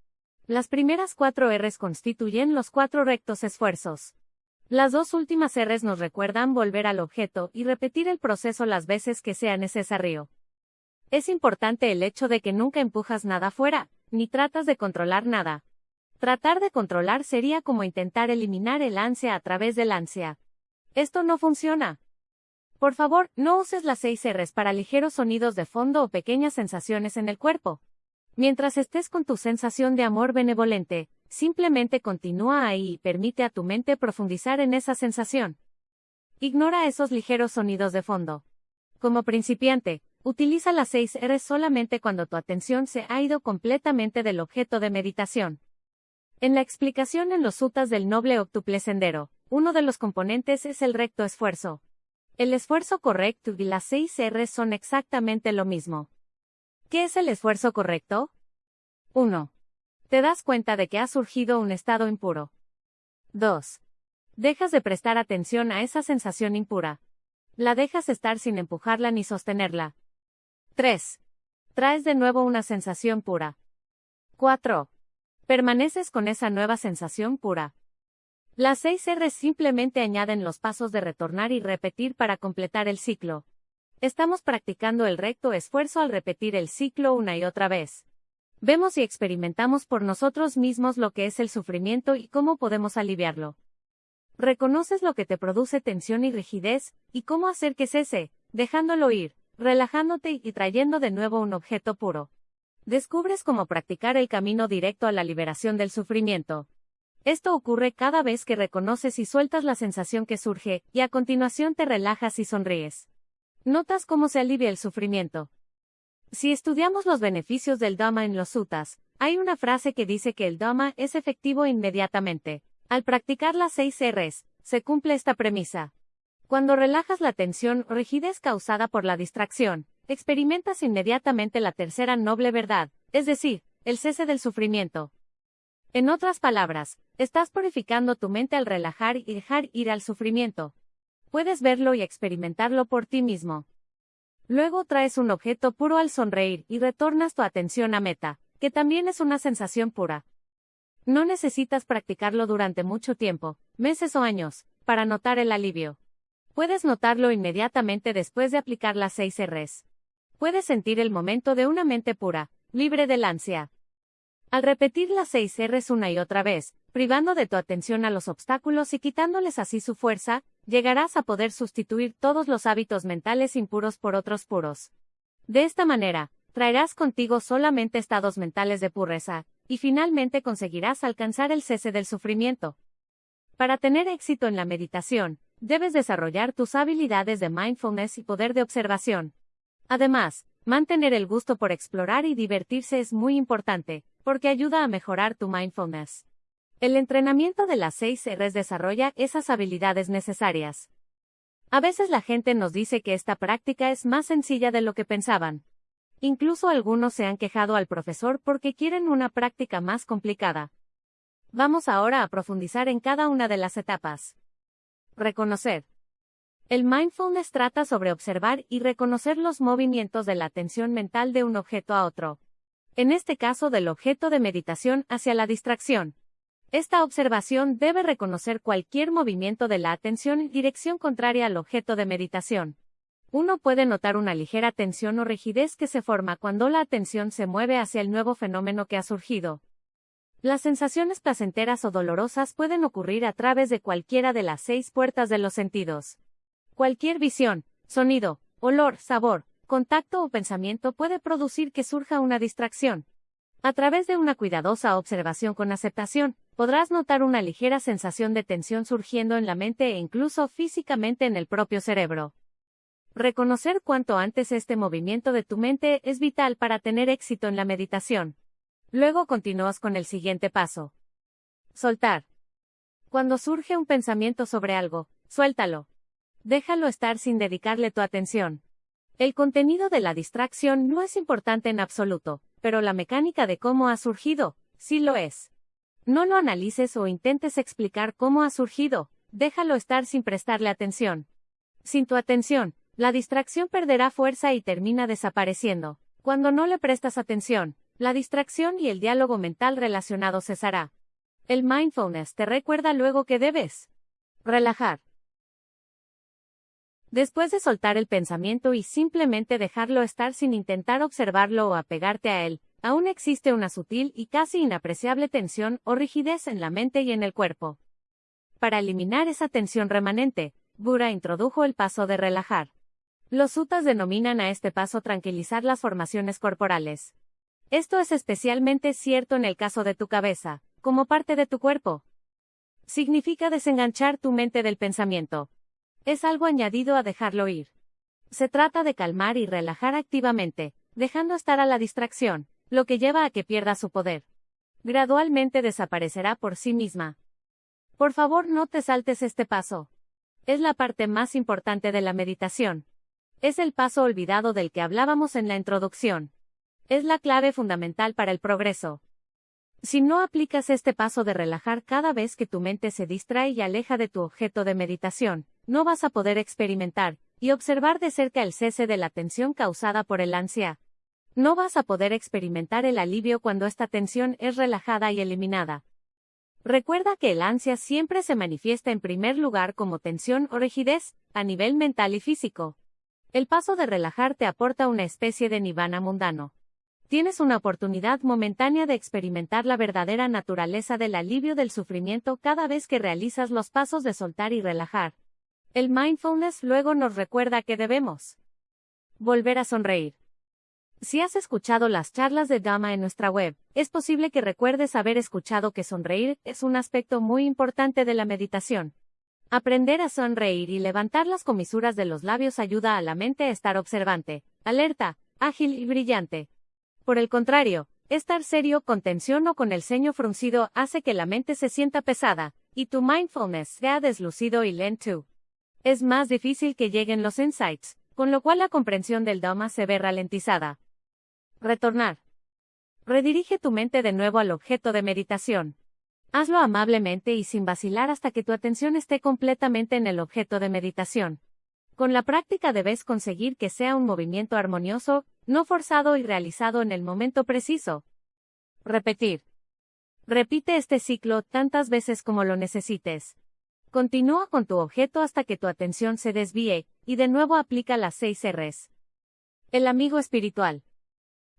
Las primeras cuatro Rs constituyen los cuatro rectos esfuerzos. Las dos últimas Rs nos recuerdan volver al objeto y repetir el proceso las veces que sea necesario. Es importante el hecho de que nunca empujas nada fuera, ni tratas de controlar nada. Tratar de controlar sería como intentar eliminar el ansia a través del ansia. Esto no funciona. Por favor, no uses las seis Rs para ligeros sonidos de fondo o pequeñas sensaciones en el cuerpo. Mientras estés con tu sensación de amor benevolente, Simplemente continúa ahí y permite a tu mente profundizar en esa sensación. Ignora esos ligeros sonidos de fondo. Como principiante, utiliza las 6 R solamente cuando tu atención se ha ido completamente del objeto de meditación. En la explicación en los sutas del noble octuple sendero, uno de los componentes es el recto esfuerzo. El esfuerzo correcto y las 6 R son exactamente lo mismo. ¿Qué es el esfuerzo correcto? 1. Te das cuenta de que ha surgido un estado impuro. 2. Dejas de prestar atención a esa sensación impura. La dejas estar sin empujarla ni sostenerla. 3. Traes de nuevo una sensación pura. 4. Permaneces con esa nueva sensación pura. Las 6 R simplemente añaden los pasos de retornar y repetir para completar el ciclo. Estamos practicando el recto esfuerzo al repetir el ciclo una y otra vez. Vemos y experimentamos por nosotros mismos lo que es el sufrimiento y cómo podemos aliviarlo. Reconoces lo que te produce tensión y rigidez, y cómo hacer que cese, dejándolo ir, relajándote y trayendo de nuevo un objeto puro. Descubres cómo practicar el camino directo a la liberación del sufrimiento. Esto ocurre cada vez que reconoces y sueltas la sensación que surge, y a continuación te relajas y sonríes. Notas cómo se alivia el sufrimiento, si estudiamos los beneficios del Dhamma en los sutas, hay una frase que dice que el Dhamma es efectivo inmediatamente. Al practicar las seis Rs, se cumple esta premisa. Cuando relajas la tensión o rigidez causada por la distracción, experimentas inmediatamente la tercera noble verdad, es decir, el cese del sufrimiento. En otras palabras, estás purificando tu mente al relajar y dejar ir al sufrimiento. Puedes verlo y experimentarlo por ti mismo. Luego traes un objeto puro al sonreír y retornas tu atención a meta, que también es una sensación pura. No necesitas practicarlo durante mucho tiempo, meses o años, para notar el alivio. Puedes notarlo inmediatamente después de aplicar las 6 Rs. Puedes sentir el momento de una mente pura, libre del ansia. Al repetir las 6 Rs una y otra vez, privando de tu atención a los obstáculos y quitándoles así su fuerza, llegarás a poder sustituir todos los hábitos mentales impuros por otros puros. De esta manera, traerás contigo solamente estados mentales de pureza, y finalmente conseguirás alcanzar el cese del sufrimiento. Para tener éxito en la meditación, debes desarrollar tus habilidades de mindfulness y poder de observación. Además, mantener el gusto por explorar y divertirse es muy importante, porque ayuda a mejorar tu mindfulness. El entrenamiento de las 6 Rs desarrolla esas habilidades necesarias. A veces la gente nos dice que esta práctica es más sencilla de lo que pensaban. Incluso algunos se han quejado al profesor porque quieren una práctica más complicada. Vamos ahora a profundizar en cada una de las etapas. Reconocer. El mindfulness trata sobre observar y reconocer los movimientos de la atención mental de un objeto a otro. En este caso del objeto de meditación hacia la distracción. Esta observación debe reconocer cualquier movimiento de la atención en dirección contraria al objeto de meditación. Uno puede notar una ligera tensión o rigidez que se forma cuando la atención se mueve hacia el nuevo fenómeno que ha surgido. Las sensaciones placenteras o dolorosas pueden ocurrir a través de cualquiera de las seis puertas de los sentidos. Cualquier visión, sonido, olor, sabor, contacto o pensamiento puede producir que surja una distracción. A través de una cuidadosa observación con aceptación, podrás notar una ligera sensación de tensión surgiendo en la mente e incluso físicamente en el propio cerebro. Reconocer cuanto antes este movimiento de tu mente es vital para tener éxito en la meditación. Luego continúas con el siguiente paso. Soltar. Cuando surge un pensamiento sobre algo, suéltalo. Déjalo estar sin dedicarle tu atención. El contenido de la distracción no es importante en absoluto, pero la mecánica de cómo ha surgido, sí lo es. No lo analices o intentes explicar cómo ha surgido, déjalo estar sin prestarle atención. Sin tu atención, la distracción perderá fuerza y termina desapareciendo. Cuando no le prestas atención, la distracción y el diálogo mental relacionado cesará. El mindfulness te recuerda luego que debes relajar. Después de soltar el pensamiento y simplemente dejarlo estar sin intentar observarlo o apegarte a él, aún existe una sutil y casi inapreciable tensión o rigidez en la mente y en el cuerpo. Para eliminar esa tensión remanente, Buda introdujo el paso de relajar. Los sutas denominan a este paso tranquilizar las formaciones corporales. Esto es especialmente cierto en el caso de tu cabeza, como parte de tu cuerpo. Significa desenganchar tu mente del pensamiento, es algo añadido a dejarlo ir. Se trata de calmar y relajar activamente, dejando estar a la distracción, lo que lleva a que pierda su poder. Gradualmente desaparecerá por sí misma. Por favor no te saltes este paso. Es la parte más importante de la meditación. Es el paso olvidado del que hablábamos en la introducción. Es la clave fundamental para el progreso. Si no aplicas este paso de relajar cada vez que tu mente se distrae y aleja de tu objeto de meditación, no vas a poder experimentar y observar de cerca el cese de la tensión causada por el ansia. No vas a poder experimentar el alivio cuando esta tensión es relajada y eliminada. Recuerda que el ansia siempre se manifiesta en primer lugar como tensión o rigidez, a nivel mental y físico. El paso de relajar te aporta una especie de nirvana mundano. Tienes una oportunidad momentánea de experimentar la verdadera naturaleza del alivio del sufrimiento cada vez que realizas los pasos de soltar y relajar. El mindfulness luego nos recuerda que debemos volver a sonreír. Si has escuchado las charlas de Dama en nuestra web, es posible que recuerdes haber escuchado que sonreír es un aspecto muy importante de la meditación. Aprender a sonreír y levantar las comisuras de los labios ayuda a la mente a estar observante, alerta, ágil y brillante. Por el contrario, estar serio con tensión o con el ceño fruncido hace que la mente se sienta pesada, y tu mindfulness sea deslucido y lento es más difícil que lleguen los insights, con lo cual la comprensión del Dhamma se ve ralentizada. Retornar. Redirige tu mente de nuevo al objeto de meditación. Hazlo amablemente y sin vacilar hasta que tu atención esté completamente en el objeto de meditación. Con la práctica debes conseguir que sea un movimiento armonioso, no forzado y realizado en el momento preciso. Repetir. Repite este ciclo tantas veces como lo necesites. Continúa con tu objeto hasta que tu atención se desvíe, y de nuevo aplica las seis Rs. El amigo espiritual.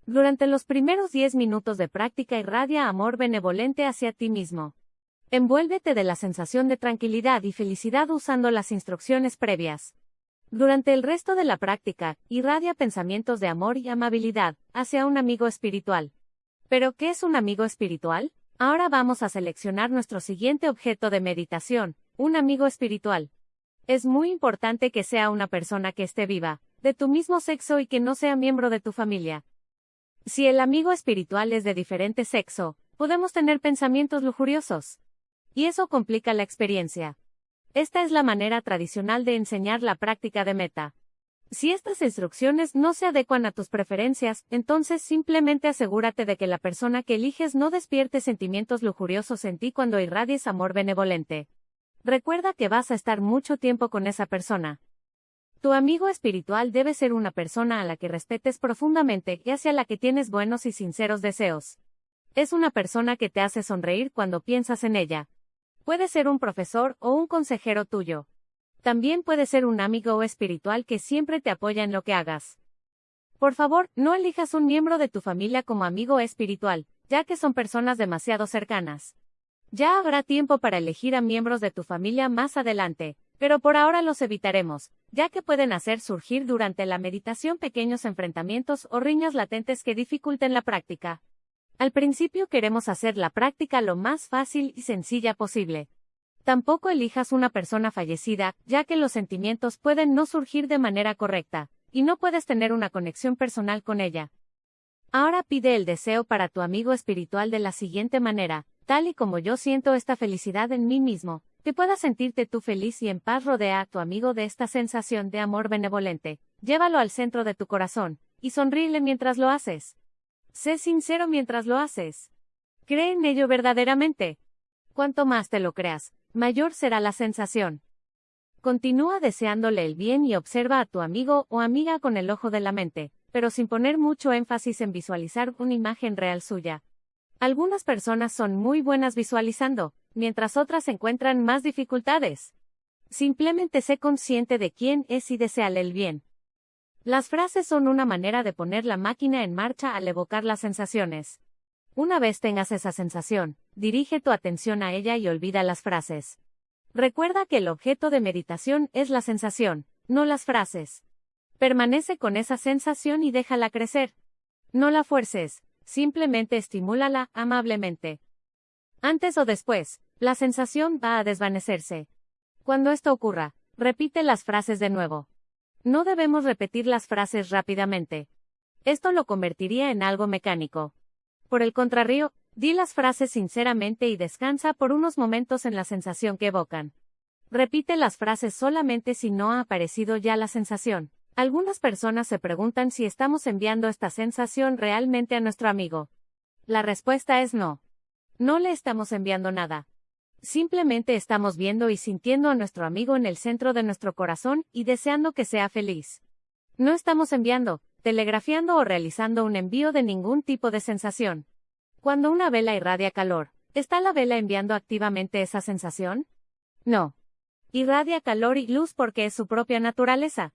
Durante los primeros 10 minutos de práctica irradia amor benevolente hacia ti mismo. Envuélvete de la sensación de tranquilidad y felicidad usando las instrucciones previas. Durante el resto de la práctica, irradia pensamientos de amor y amabilidad hacia un amigo espiritual. ¿Pero qué es un amigo espiritual? Ahora vamos a seleccionar nuestro siguiente objeto de meditación, un amigo espiritual. Es muy importante que sea una persona que esté viva, de tu mismo sexo y que no sea miembro de tu familia. Si el amigo espiritual es de diferente sexo, podemos tener pensamientos lujuriosos. Y eso complica la experiencia. Esta es la manera tradicional de enseñar la práctica de meta. Si estas instrucciones no se adecuan a tus preferencias, entonces simplemente asegúrate de que la persona que eliges no despierte sentimientos lujuriosos en ti cuando irradies amor benevolente. Recuerda que vas a estar mucho tiempo con esa persona. Tu amigo espiritual debe ser una persona a la que respetes profundamente y hacia la que tienes buenos y sinceros deseos. Es una persona que te hace sonreír cuando piensas en ella. Puede ser un profesor o un consejero tuyo. También puede ser un amigo espiritual que siempre te apoya en lo que hagas. Por favor, no elijas un miembro de tu familia como amigo espiritual, ya que son personas demasiado cercanas. Ya habrá tiempo para elegir a miembros de tu familia más adelante, pero por ahora los evitaremos, ya que pueden hacer surgir durante la meditación pequeños enfrentamientos o riñas latentes que dificulten la práctica. Al principio queremos hacer la práctica lo más fácil y sencilla posible. Tampoco elijas una persona fallecida, ya que los sentimientos pueden no surgir de manera correcta, y no puedes tener una conexión personal con ella. Ahora pide el deseo para tu amigo espiritual de la siguiente manera, tal y como yo siento esta felicidad en mí mismo, que puedas sentirte tú feliz y en paz rodea a tu amigo de esta sensación de amor benevolente, llévalo al centro de tu corazón, y sonríele mientras lo haces. Sé sincero mientras lo haces. Cree en ello verdaderamente. Cuanto más te lo creas, mayor será la sensación. Continúa deseándole el bien y observa a tu amigo o amiga con el ojo de la mente, pero sin poner mucho énfasis en visualizar una imagen real suya. Algunas personas son muy buenas visualizando, mientras otras encuentran más dificultades. Simplemente sé consciente de quién es y deseale el bien. Las frases son una manera de poner la máquina en marcha al evocar las sensaciones. Una vez tengas esa sensación, dirige tu atención a ella y olvida las frases. Recuerda que el objeto de meditación es la sensación, no las frases. Permanece con esa sensación y déjala crecer. No la fuerces, simplemente estimúlala amablemente. Antes o después, la sensación va a desvanecerse. Cuando esto ocurra, repite las frases de nuevo. No debemos repetir las frases rápidamente. Esto lo convertiría en algo mecánico. Por el contrario, di las frases sinceramente y descansa por unos momentos en la sensación que evocan. Repite las frases solamente si no ha aparecido ya la sensación. Algunas personas se preguntan si estamos enviando esta sensación realmente a nuestro amigo. La respuesta es no. No le estamos enviando nada. Simplemente estamos viendo y sintiendo a nuestro amigo en el centro de nuestro corazón y deseando que sea feliz. No estamos enviando, telegrafiando o realizando un envío de ningún tipo de sensación. Cuando una vela irradia calor, ¿está la vela enviando activamente esa sensación? No. Irradia calor y luz porque es su propia naturaleza.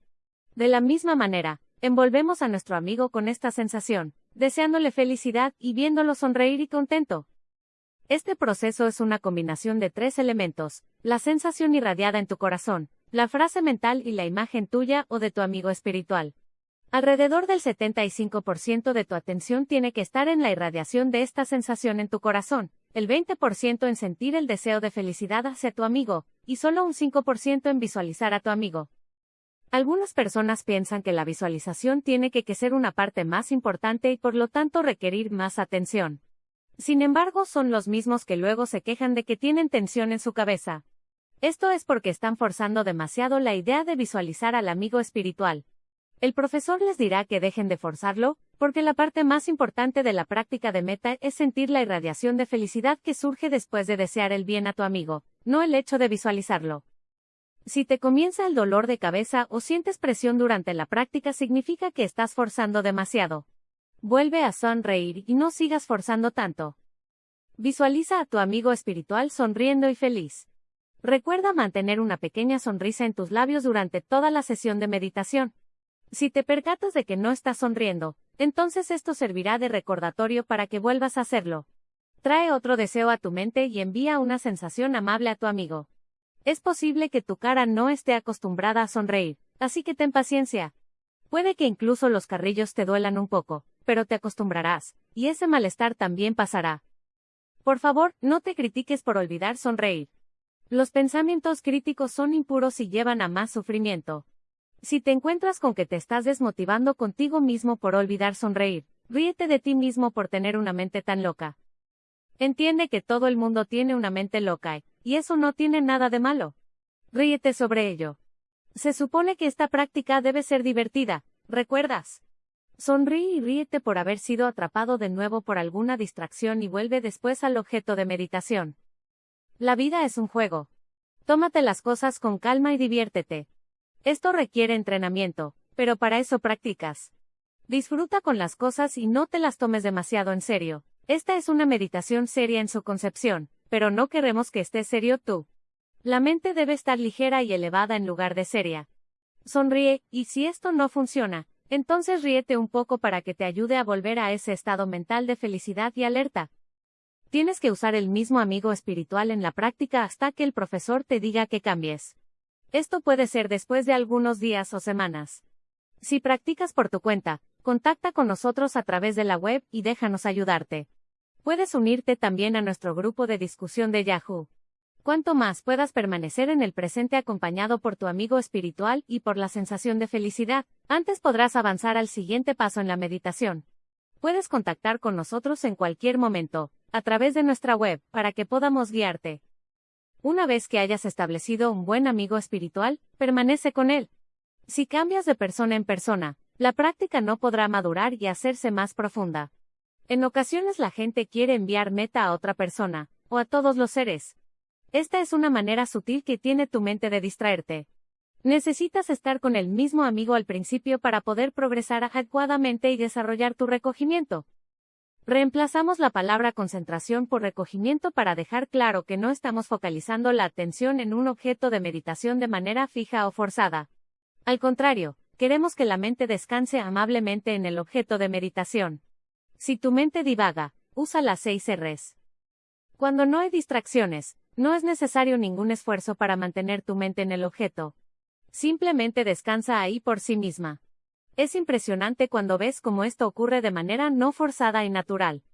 De la misma manera, envolvemos a nuestro amigo con esta sensación, deseándole felicidad y viéndolo sonreír y contento. Este proceso es una combinación de tres elementos, la sensación irradiada en tu corazón, la frase mental y la imagen tuya o de tu amigo espiritual. Alrededor del 75% de tu atención tiene que estar en la irradiación de esta sensación en tu corazón, el 20% en sentir el deseo de felicidad hacia tu amigo, y solo un 5% en visualizar a tu amigo. Algunas personas piensan que la visualización tiene que, ser una parte más importante y por lo tanto requerir más atención. Sin embargo, son los mismos que luego se quejan de que tienen tensión en su cabeza. Esto es porque están forzando demasiado la idea de visualizar al amigo espiritual, el profesor les dirá que dejen de forzarlo, porque la parte más importante de la práctica de meta es sentir la irradiación de felicidad que surge después de desear el bien a tu amigo, no el hecho de visualizarlo. Si te comienza el dolor de cabeza o sientes presión durante la práctica significa que estás forzando demasiado. Vuelve a sonreír y no sigas forzando tanto. Visualiza a tu amigo espiritual sonriendo y feliz. Recuerda mantener una pequeña sonrisa en tus labios durante toda la sesión de meditación. Si te percatas de que no estás sonriendo, entonces esto servirá de recordatorio para que vuelvas a hacerlo. Trae otro deseo a tu mente y envía una sensación amable a tu amigo. Es posible que tu cara no esté acostumbrada a sonreír, así que ten paciencia. Puede que incluso los carrillos te duelan un poco, pero te acostumbrarás, y ese malestar también pasará. Por favor, no te critiques por olvidar sonreír. Los pensamientos críticos son impuros y llevan a más sufrimiento. Si te encuentras con que te estás desmotivando contigo mismo por olvidar sonreír, ríete de ti mismo por tener una mente tan loca. Entiende que todo el mundo tiene una mente loca, y eso no tiene nada de malo. Ríete sobre ello. Se supone que esta práctica debe ser divertida, ¿recuerdas? Sonríe y ríete por haber sido atrapado de nuevo por alguna distracción y vuelve después al objeto de meditación. La vida es un juego. Tómate las cosas con calma y diviértete. Esto requiere entrenamiento, pero para eso practicas. Disfruta con las cosas y no te las tomes demasiado en serio. Esta es una meditación seria en su concepción, pero no queremos que estés serio tú. La mente debe estar ligera y elevada en lugar de seria. Sonríe, y si esto no funciona, entonces ríete un poco para que te ayude a volver a ese estado mental de felicidad y alerta. Tienes que usar el mismo amigo espiritual en la práctica hasta que el profesor te diga que cambies. Esto puede ser después de algunos días o semanas. Si practicas por tu cuenta, contacta con nosotros a través de la web y déjanos ayudarte. Puedes unirte también a nuestro grupo de discusión de Yahoo. Cuanto más puedas permanecer en el presente acompañado por tu amigo espiritual y por la sensación de felicidad, antes podrás avanzar al siguiente paso en la meditación. Puedes contactar con nosotros en cualquier momento, a través de nuestra web, para que podamos guiarte. Una vez que hayas establecido un buen amigo espiritual, permanece con él. Si cambias de persona en persona, la práctica no podrá madurar y hacerse más profunda. En ocasiones la gente quiere enviar meta a otra persona, o a todos los seres. Esta es una manera sutil que tiene tu mente de distraerte. Necesitas estar con el mismo amigo al principio para poder progresar adecuadamente y desarrollar tu recogimiento. Reemplazamos la palabra concentración por recogimiento para dejar claro que no estamos focalizando la atención en un objeto de meditación de manera fija o forzada. Al contrario, queremos que la mente descanse amablemente en el objeto de meditación. Si tu mente divaga, usa las seis R's. Cuando no hay distracciones, no es necesario ningún esfuerzo para mantener tu mente en el objeto. Simplemente descansa ahí por sí misma. Es impresionante cuando ves cómo esto ocurre de manera no forzada y natural.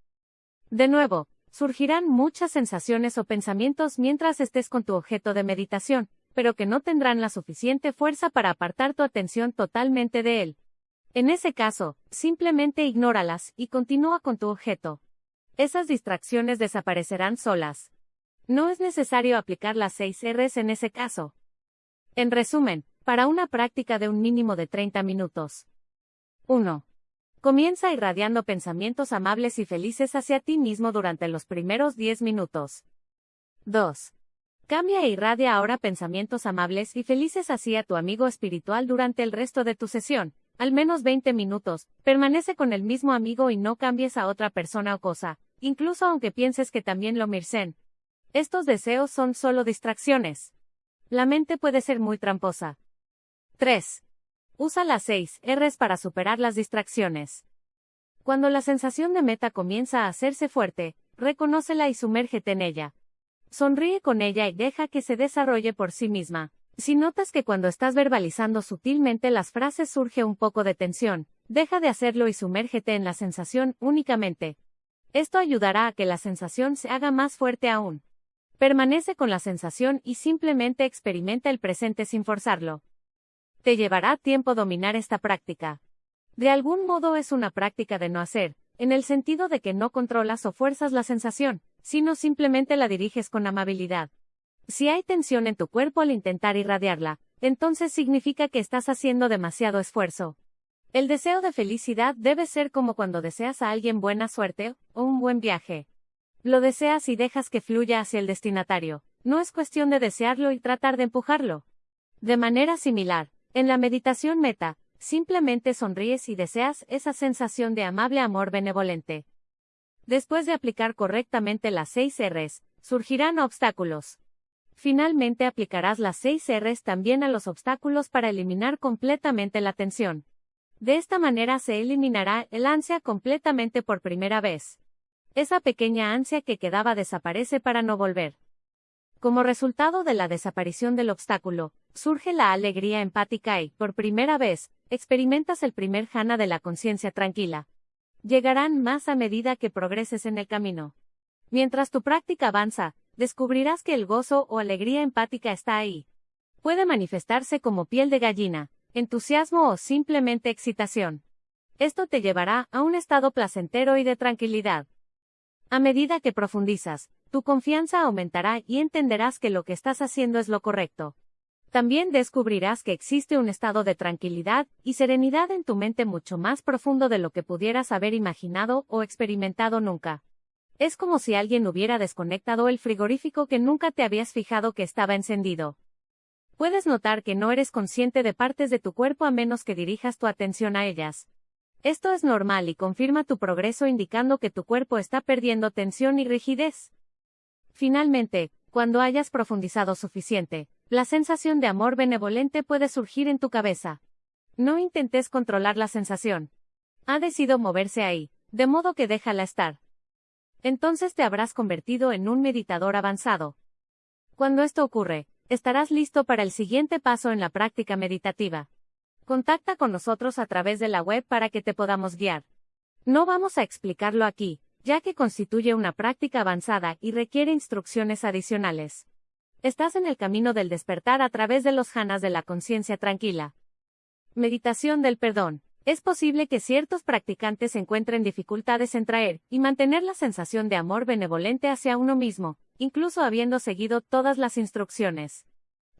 De nuevo, surgirán muchas sensaciones o pensamientos mientras estés con tu objeto de meditación, pero que no tendrán la suficiente fuerza para apartar tu atención totalmente de él. En ese caso, simplemente ignóralas y continúa con tu objeto. Esas distracciones desaparecerán solas. No es necesario aplicar las seis R's en ese caso. En resumen, para una práctica de un mínimo de 30 minutos. 1. Comienza irradiando pensamientos amables y felices hacia ti mismo durante los primeros 10 minutos. 2. Cambia e irradia ahora pensamientos amables y felices hacia tu amigo espiritual durante el resto de tu sesión, al menos 20 minutos. Permanece con el mismo amigo y no cambies a otra persona o cosa, incluso aunque pienses que también lo mircen. Estos deseos son solo distracciones. La mente puede ser muy tramposa. 3. Usa las 6 R's para superar las distracciones. Cuando la sensación de meta comienza a hacerse fuerte, reconócela y sumérgete en ella. Sonríe con ella y deja que se desarrolle por sí misma. Si notas que cuando estás verbalizando sutilmente las frases surge un poco de tensión, deja de hacerlo y sumérgete en la sensación únicamente. Esto ayudará a que la sensación se haga más fuerte aún. Permanece con la sensación y simplemente experimenta el presente sin forzarlo. Te llevará tiempo dominar esta práctica. De algún modo es una práctica de no hacer, en el sentido de que no controlas o fuerzas la sensación, sino simplemente la diriges con amabilidad. Si hay tensión en tu cuerpo al intentar irradiarla, entonces significa que estás haciendo demasiado esfuerzo. El deseo de felicidad debe ser como cuando deseas a alguien buena suerte o un buen viaje. Lo deseas y dejas que fluya hacia el destinatario. No es cuestión de desearlo y tratar de empujarlo. De manera similar, en la meditación meta, simplemente sonríes y deseas esa sensación de amable amor benevolente. Después de aplicar correctamente las seis R's, surgirán obstáculos. Finalmente aplicarás las seis R's también a los obstáculos para eliminar completamente la tensión. De esta manera se eliminará el ansia completamente por primera vez. Esa pequeña ansia que quedaba desaparece para no volver. Como resultado de la desaparición del obstáculo, surge la alegría empática y, por primera vez, experimentas el primer jhana de la conciencia tranquila. Llegarán más a medida que progreses en el camino. Mientras tu práctica avanza, descubrirás que el gozo o alegría empática está ahí. Puede manifestarse como piel de gallina, entusiasmo o simplemente excitación. Esto te llevará a un estado placentero y de tranquilidad. A medida que profundizas, tu confianza aumentará y entenderás que lo que estás haciendo es lo correcto. También descubrirás que existe un estado de tranquilidad y serenidad en tu mente mucho más profundo de lo que pudieras haber imaginado o experimentado nunca. Es como si alguien hubiera desconectado el frigorífico que nunca te habías fijado que estaba encendido. Puedes notar que no eres consciente de partes de tu cuerpo a menos que dirijas tu atención a ellas. Esto es normal y confirma tu progreso indicando que tu cuerpo está perdiendo tensión y rigidez. Finalmente, cuando hayas profundizado suficiente, la sensación de amor benevolente puede surgir en tu cabeza. No intentes controlar la sensación. Ha decidido moverse ahí, de modo que déjala estar. Entonces te habrás convertido en un meditador avanzado. Cuando esto ocurre, estarás listo para el siguiente paso en la práctica meditativa. Contacta con nosotros a través de la web para que te podamos guiar. No vamos a explicarlo aquí, ya que constituye una práctica avanzada y requiere instrucciones adicionales. Estás en el camino del despertar a través de los janas de la conciencia tranquila. Meditación del perdón. Es posible que ciertos practicantes encuentren dificultades en traer y mantener la sensación de amor benevolente hacia uno mismo, incluso habiendo seguido todas las instrucciones.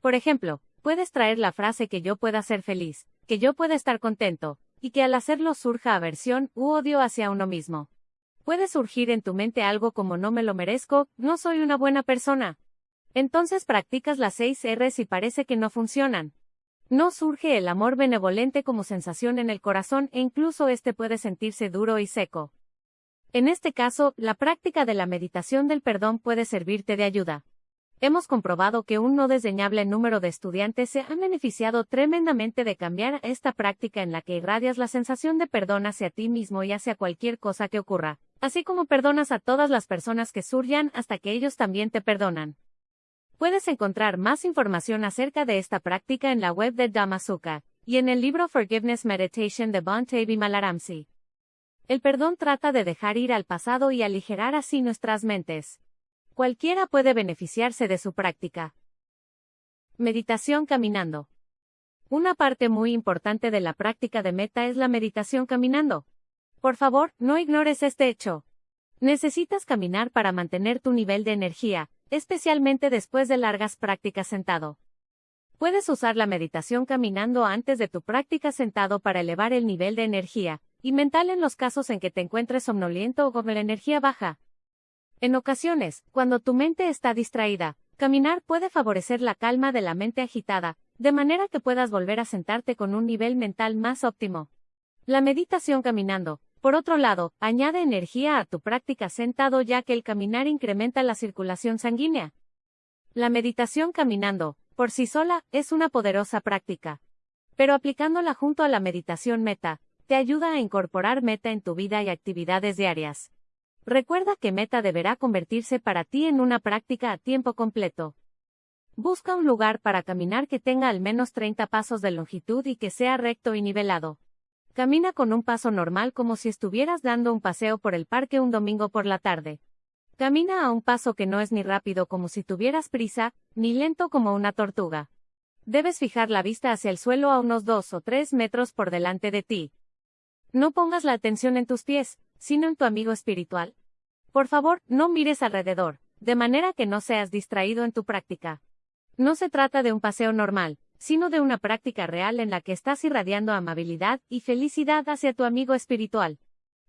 Por ejemplo, puedes traer la frase que yo pueda ser feliz, que yo pueda estar contento, y que al hacerlo surja aversión u odio hacia uno mismo. Puede surgir en tu mente algo como no me lo merezco, no soy una buena persona. Entonces practicas las seis R's y parece que no funcionan. No surge el amor benevolente como sensación en el corazón e incluso este puede sentirse duro y seco. En este caso, la práctica de la meditación del perdón puede servirte de ayuda. Hemos comprobado que un no desdeñable número de estudiantes se han beneficiado tremendamente de cambiar esta práctica en la que irradias la sensación de perdón hacia ti mismo y hacia cualquier cosa que ocurra, así como perdonas a todas las personas que surjan hasta que ellos también te perdonan. Puedes encontrar más información acerca de esta práctica en la web de Dhamasuka y en el libro Forgiveness Meditation de Bhante Malaramsi. El perdón trata de dejar ir al pasado y aligerar así nuestras mentes. Cualquiera puede beneficiarse de su práctica. Meditación caminando. Una parte muy importante de la práctica de meta es la meditación caminando. Por favor, no ignores este hecho. Necesitas caminar para mantener tu nivel de energía, especialmente después de largas prácticas sentado. Puedes usar la meditación caminando antes de tu práctica sentado para elevar el nivel de energía y mental en los casos en que te encuentres somnoliento o con la energía baja. En ocasiones, cuando tu mente está distraída, caminar puede favorecer la calma de la mente agitada, de manera que puedas volver a sentarte con un nivel mental más óptimo. La meditación caminando, por otro lado, añade energía a tu práctica sentado ya que el caminar incrementa la circulación sanguínea. La meditación caminando, por sí sola, es una poderosa práctica. Pero aplicándola junto a la meditación meta, te ayuda a incorporar meta en tu vida y actividades diarias. Recuerda que meta deberá convertirse para ti en una práctica a tiempo completo. Busca un lugar para caminar que tenga al menos 30 pasos de longitud y que sea recto y nivelado. Camina con un paso normal como si estuvieras dando un paseo por el parque un domingo por la tarde. Camina a un paso que no es ni rápido como si tuvieras prisa, ni lento como una tortuga. Debes fijar la vista hacia el suelo a unos dos o tres metros por delante de ti. No pongas la atención en tus pies, sino en tu amigo espiritual. Por favor, no mires alrededor, de manera que no seas distraído en tu práctica. No se trata de un paseo normal, sino de una práctica real en la que estás irradiando amabilidad y felicidad hacia tu amigo espiritual.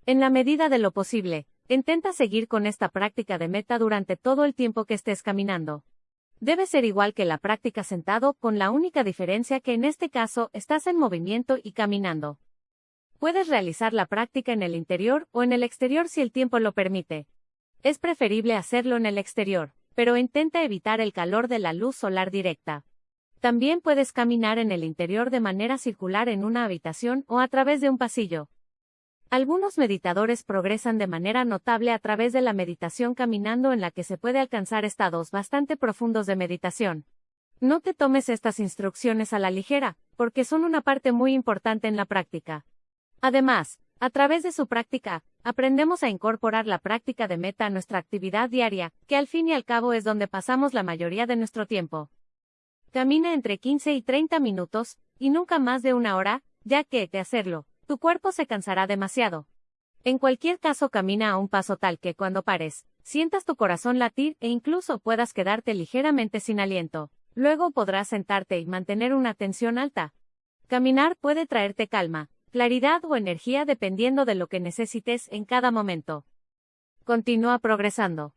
En la medida de lo posible, intenta seguir con esta práctica de meta durante todo el tiempo que estés caminando. Debe ser igual que la práctica sentado, con la única diferencia que en este caso estás en movimiento y caminando. Puedes realizar la práctica en el interior o en el exterior si el tiempo lo permite. Es preferible hacerlo en el exterior, pero intenta evitar el calor de la luz solar directa. También puedes caminar en el interior de manera circular en una habitación o a través de un pasillo. Algunos meditadores progresan de manera notable a través de la meditación caminando en la que se puede alcanzar estados bastante profundos de meditación. No te tomes estas instrucciones a la ligera, porque son una parte muy importante en la práctica. Además, a través de su práctica, aprendemos a incorporar la práctica de meta a nuestra actividad diaria, que al fin y al cabo es donde pasamos la mayoría de nuestro tiempo. Camina entre 15 y 30 minutos, y nunca más de una hora, ya que, de hacerlo, tu cuerpo se cansará demasiado. En cualquier caso camina a un paso tal que cuando pares, sientas tu corazón latir e incluso puedas quedarte ligeramente sin aliento. Luego podrás sentarte y mantener una tensión alta. Caminar puede traerte calma, claridad o energía dependiendo de lo que necesites en cada momento. Continúa progresando.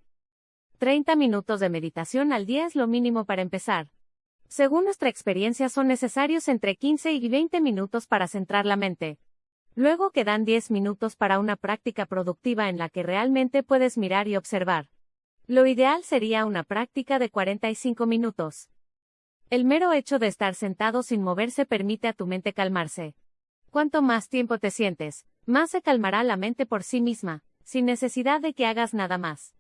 30 minutos de meditación al día es lo mínimo para empezar. Según nuestra experiencia son necesarios entre 15 y 20 minutos para centrar la mente. Luego quedan 10 minutos para una práctica productiva en la que realmente puedes mirar y observar. Lo ideal sería una práctica de 45 minutos. El mero hecho de estar sentado sin moverse permite a tu mente calmarse. Cuanto más tiempo te sientes, más se calmará la mente por sí misma, sin necesidad de que hagas nada más.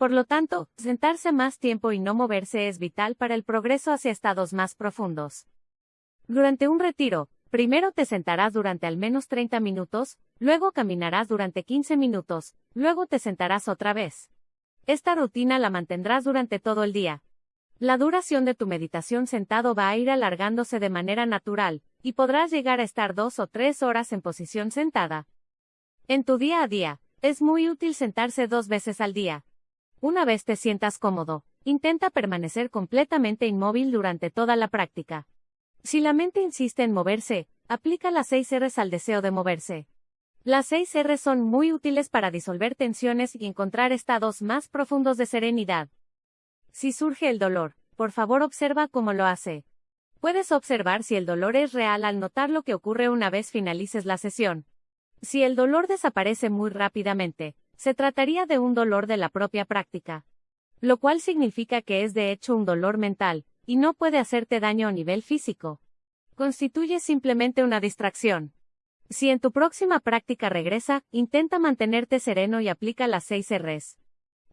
Por lo tanto, sentarse más tiempo y no moverse es vital para el progreso hacia estados más profundos. Durante un retiro, primero te sentarás durante al menos 30 minutos, luego caminarás durante 15 minutos, luego te sentarás otra vez. Esta rutina la mantendrás durante todo el día. La duración de tu meditación sentado va a ir alargándose de manera natural, y podrás llegar a estar dos o tres horas en posición sentada. En tu día a día, es muy útil sentarse dos veces al día. Una vez te sientas cómodo, intenta permanecer completamente inmóvil durante toda la práctica. Si la mente insiste en moverse, aplica las 6 R's al deseo de moverse. Las 6 R's son muy útiles para disolver tensiones y encontrar estados más profundos de serenidad. Si surge el dolor, por favor observa cómo lo hace. Puedes observar si el dolor es real al notar lo que ocurre una vez finalices la sesión. Si el dolor desaparece muy rápidamente, se trataría de un dolor de la propia práctica. Lo cual significa que es de hecho un dolor mental, y no puede hacerte daño a nivel físico. Constituye simplemente una distracción. Si en tu próxima práctica regresa, intenta mantenerte sereno y aplica las 6 Rs.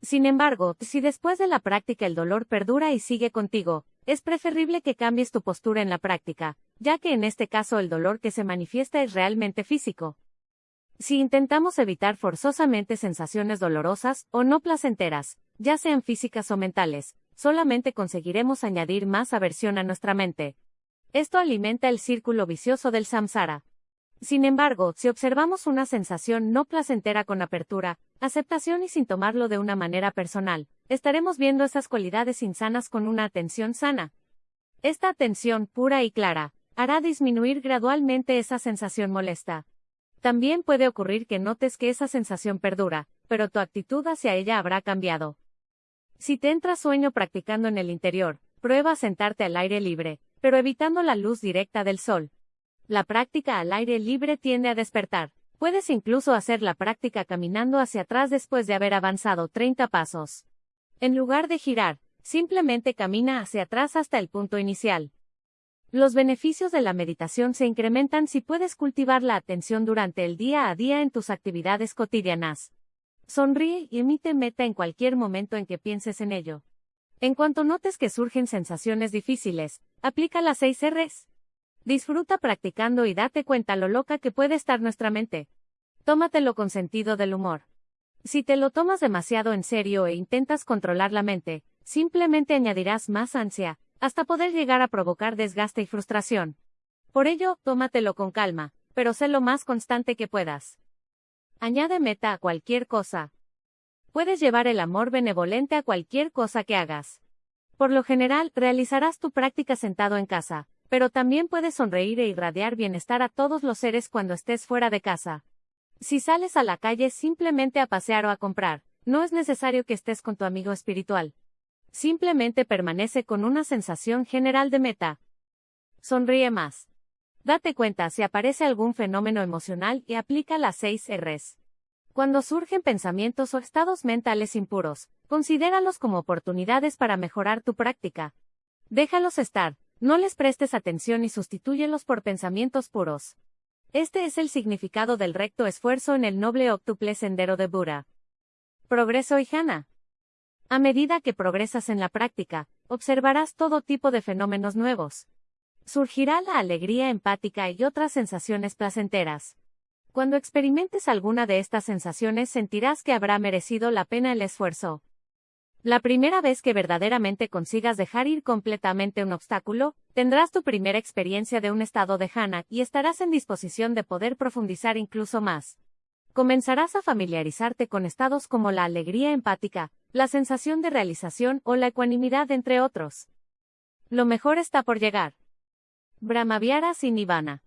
Sin embargo, si después de la práctica el dolor perdura y sigue contigo, es preferible que cambies tu postura en la práctica, ya que en este caso el dolor que se manifiesta es realmente físico. Si intentamos evitar forzosamente sensaciones dolorosas o no placenteras, ya sean físicas o mentales, solamente conseguiremos añadir más aversión a nuestra mente. Esto alimenta el círculo vicioso del samsara. Sin embargo, si observamos una sensación no placentera con apertura, aceptación y sin tomarlo de una manera personal, estaremos viendo esas cualidades insanas con una atención sana. Esta atención pura y clara hará disminuir gradualmente esa sensación molesta. También puede ocurrir que notes que esa sensación perdura, pero tu actitud hacia ella habrá cambiado. Si te entra sueño practicando en el interior, prueba a sentarte al aire libre, pero evitando la luz directa del sol. La práctica al aire libre tiende a despertar. Puedes incluso hacer la práctica caminando hacia atrás después de haber avanzado 30 pasos. En lugar de girar, simplemente camina hacia atrás hasta el punto inicial. Los beneficios de la meditación se incrementan si puedes cultivar la atención durante el día a día en tus actividades cotidianas. Sonríe y emite meta en cualquier momento en que pienses en ello. En cuanto notes que surgen sensaciones difíciles, aplica las 6 Rs. Disfruta practicando y date cuenta lo loca que puede estar nuestra mente. Tómatelo con sentido del humor. Si te lo tomas demasiado en serio e intentas controlar la mente, simplemente añadirás más ansia, hasta poder llegar a provocar desgaste y frustración. Por ello, tómatelo con calma, pero sé lo más constante que puedas. Añade meta a cualquier cosa. Puedes llevar el amor benevolente a cualquier cosa que hagas. Por lo general, realizarás tu práctica sentado en casa, pero también puedes sonreír e irradiar bienestar a todos los seres cuando estés fuera de casa. Si sales a la calle simplemente a pasear o a comprar, no es necesario que estés con tu amigo espiritual. Simplemente permanece con una sensación general de meta. Sonríe más. Date cuenta si aparece algún fenómeno emocional y aplica las 6 Rs. Cuando surgen pensamientos o estados mentales impuros, considéralos como oportunidades para mejorar tu práctica. Déjalos estar, no les prestes atención y sustitúyelos por pensamientos puros. Este es el significado del recto esfuerzo en el noble octuple sendero de Buda. Progreso y jhana. A medida que progresas en la práctica, observarás todo tipo de fenómenos nuevos. Surgirá la alegría empática y otras sensaciones placenteras. Cuando experimentes alguna de estas sensaciones sentirás que habrá merecido la pena el esfuerzo. La primera vez que verdaderamente consigas dejar ir completamente un obstáculo, tendrás tu primera experiencia de un estado de jhana y estarás en disposición de poder profundizar incluso más. Comenzarás a familiarizarte con estados como la alegría empática, la sensación de realización o la ecuanimidad, entre otros. Lo mejor está por llegar. Brahmaviaras y Nirvana.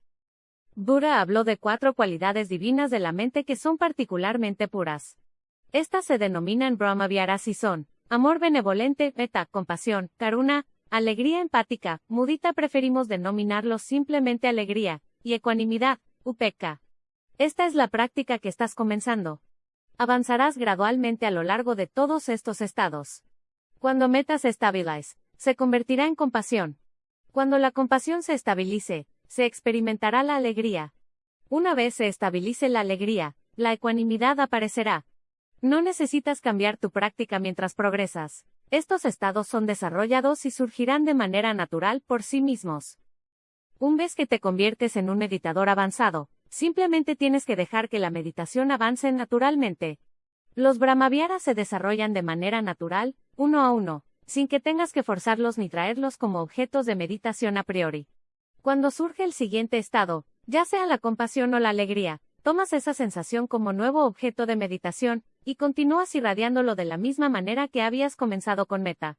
Buda habló de cuatro cualidades divinas de la mente que son particularmente puras. Estas se denominan Brahmaviaras y son Amor benevolente, meta, compasión, karuna, alegría empática, mudita preferimos denominarlo simplemente alegría, y ecuanimidad, upeka. Esta es la práctica que estás comenzando. Avanzarás gradualmente a lo largo de todos estos estados. Cuando meta se estabilice, se convertirá en compasión. Cuando la compasión se estabilice, se experimentará la alegría. Una vez se estabilice la alegría, la ecuanimidad aparecerá, no necesitas cambiar tu práctica mientras progresas. Estos estados son desarrollados y surgirán de manera natural por sí mismos. Un vez que te conviertes en un meditador avanzado, simplemente tienes que dejar que la meditación avance naturalmente. Los brahmaviaras se desarrollan de manera natural, uno a uno, sin que tengas que forzarlos ni traerlos como objetos de meditación a priori. Cuando surge el siguiente estado, ya sea la compasión o la alegría, tomas esa sensación como nuevo objeto de meditación, y continúas irradiándolo de la misma manera que habías comenzado con meta.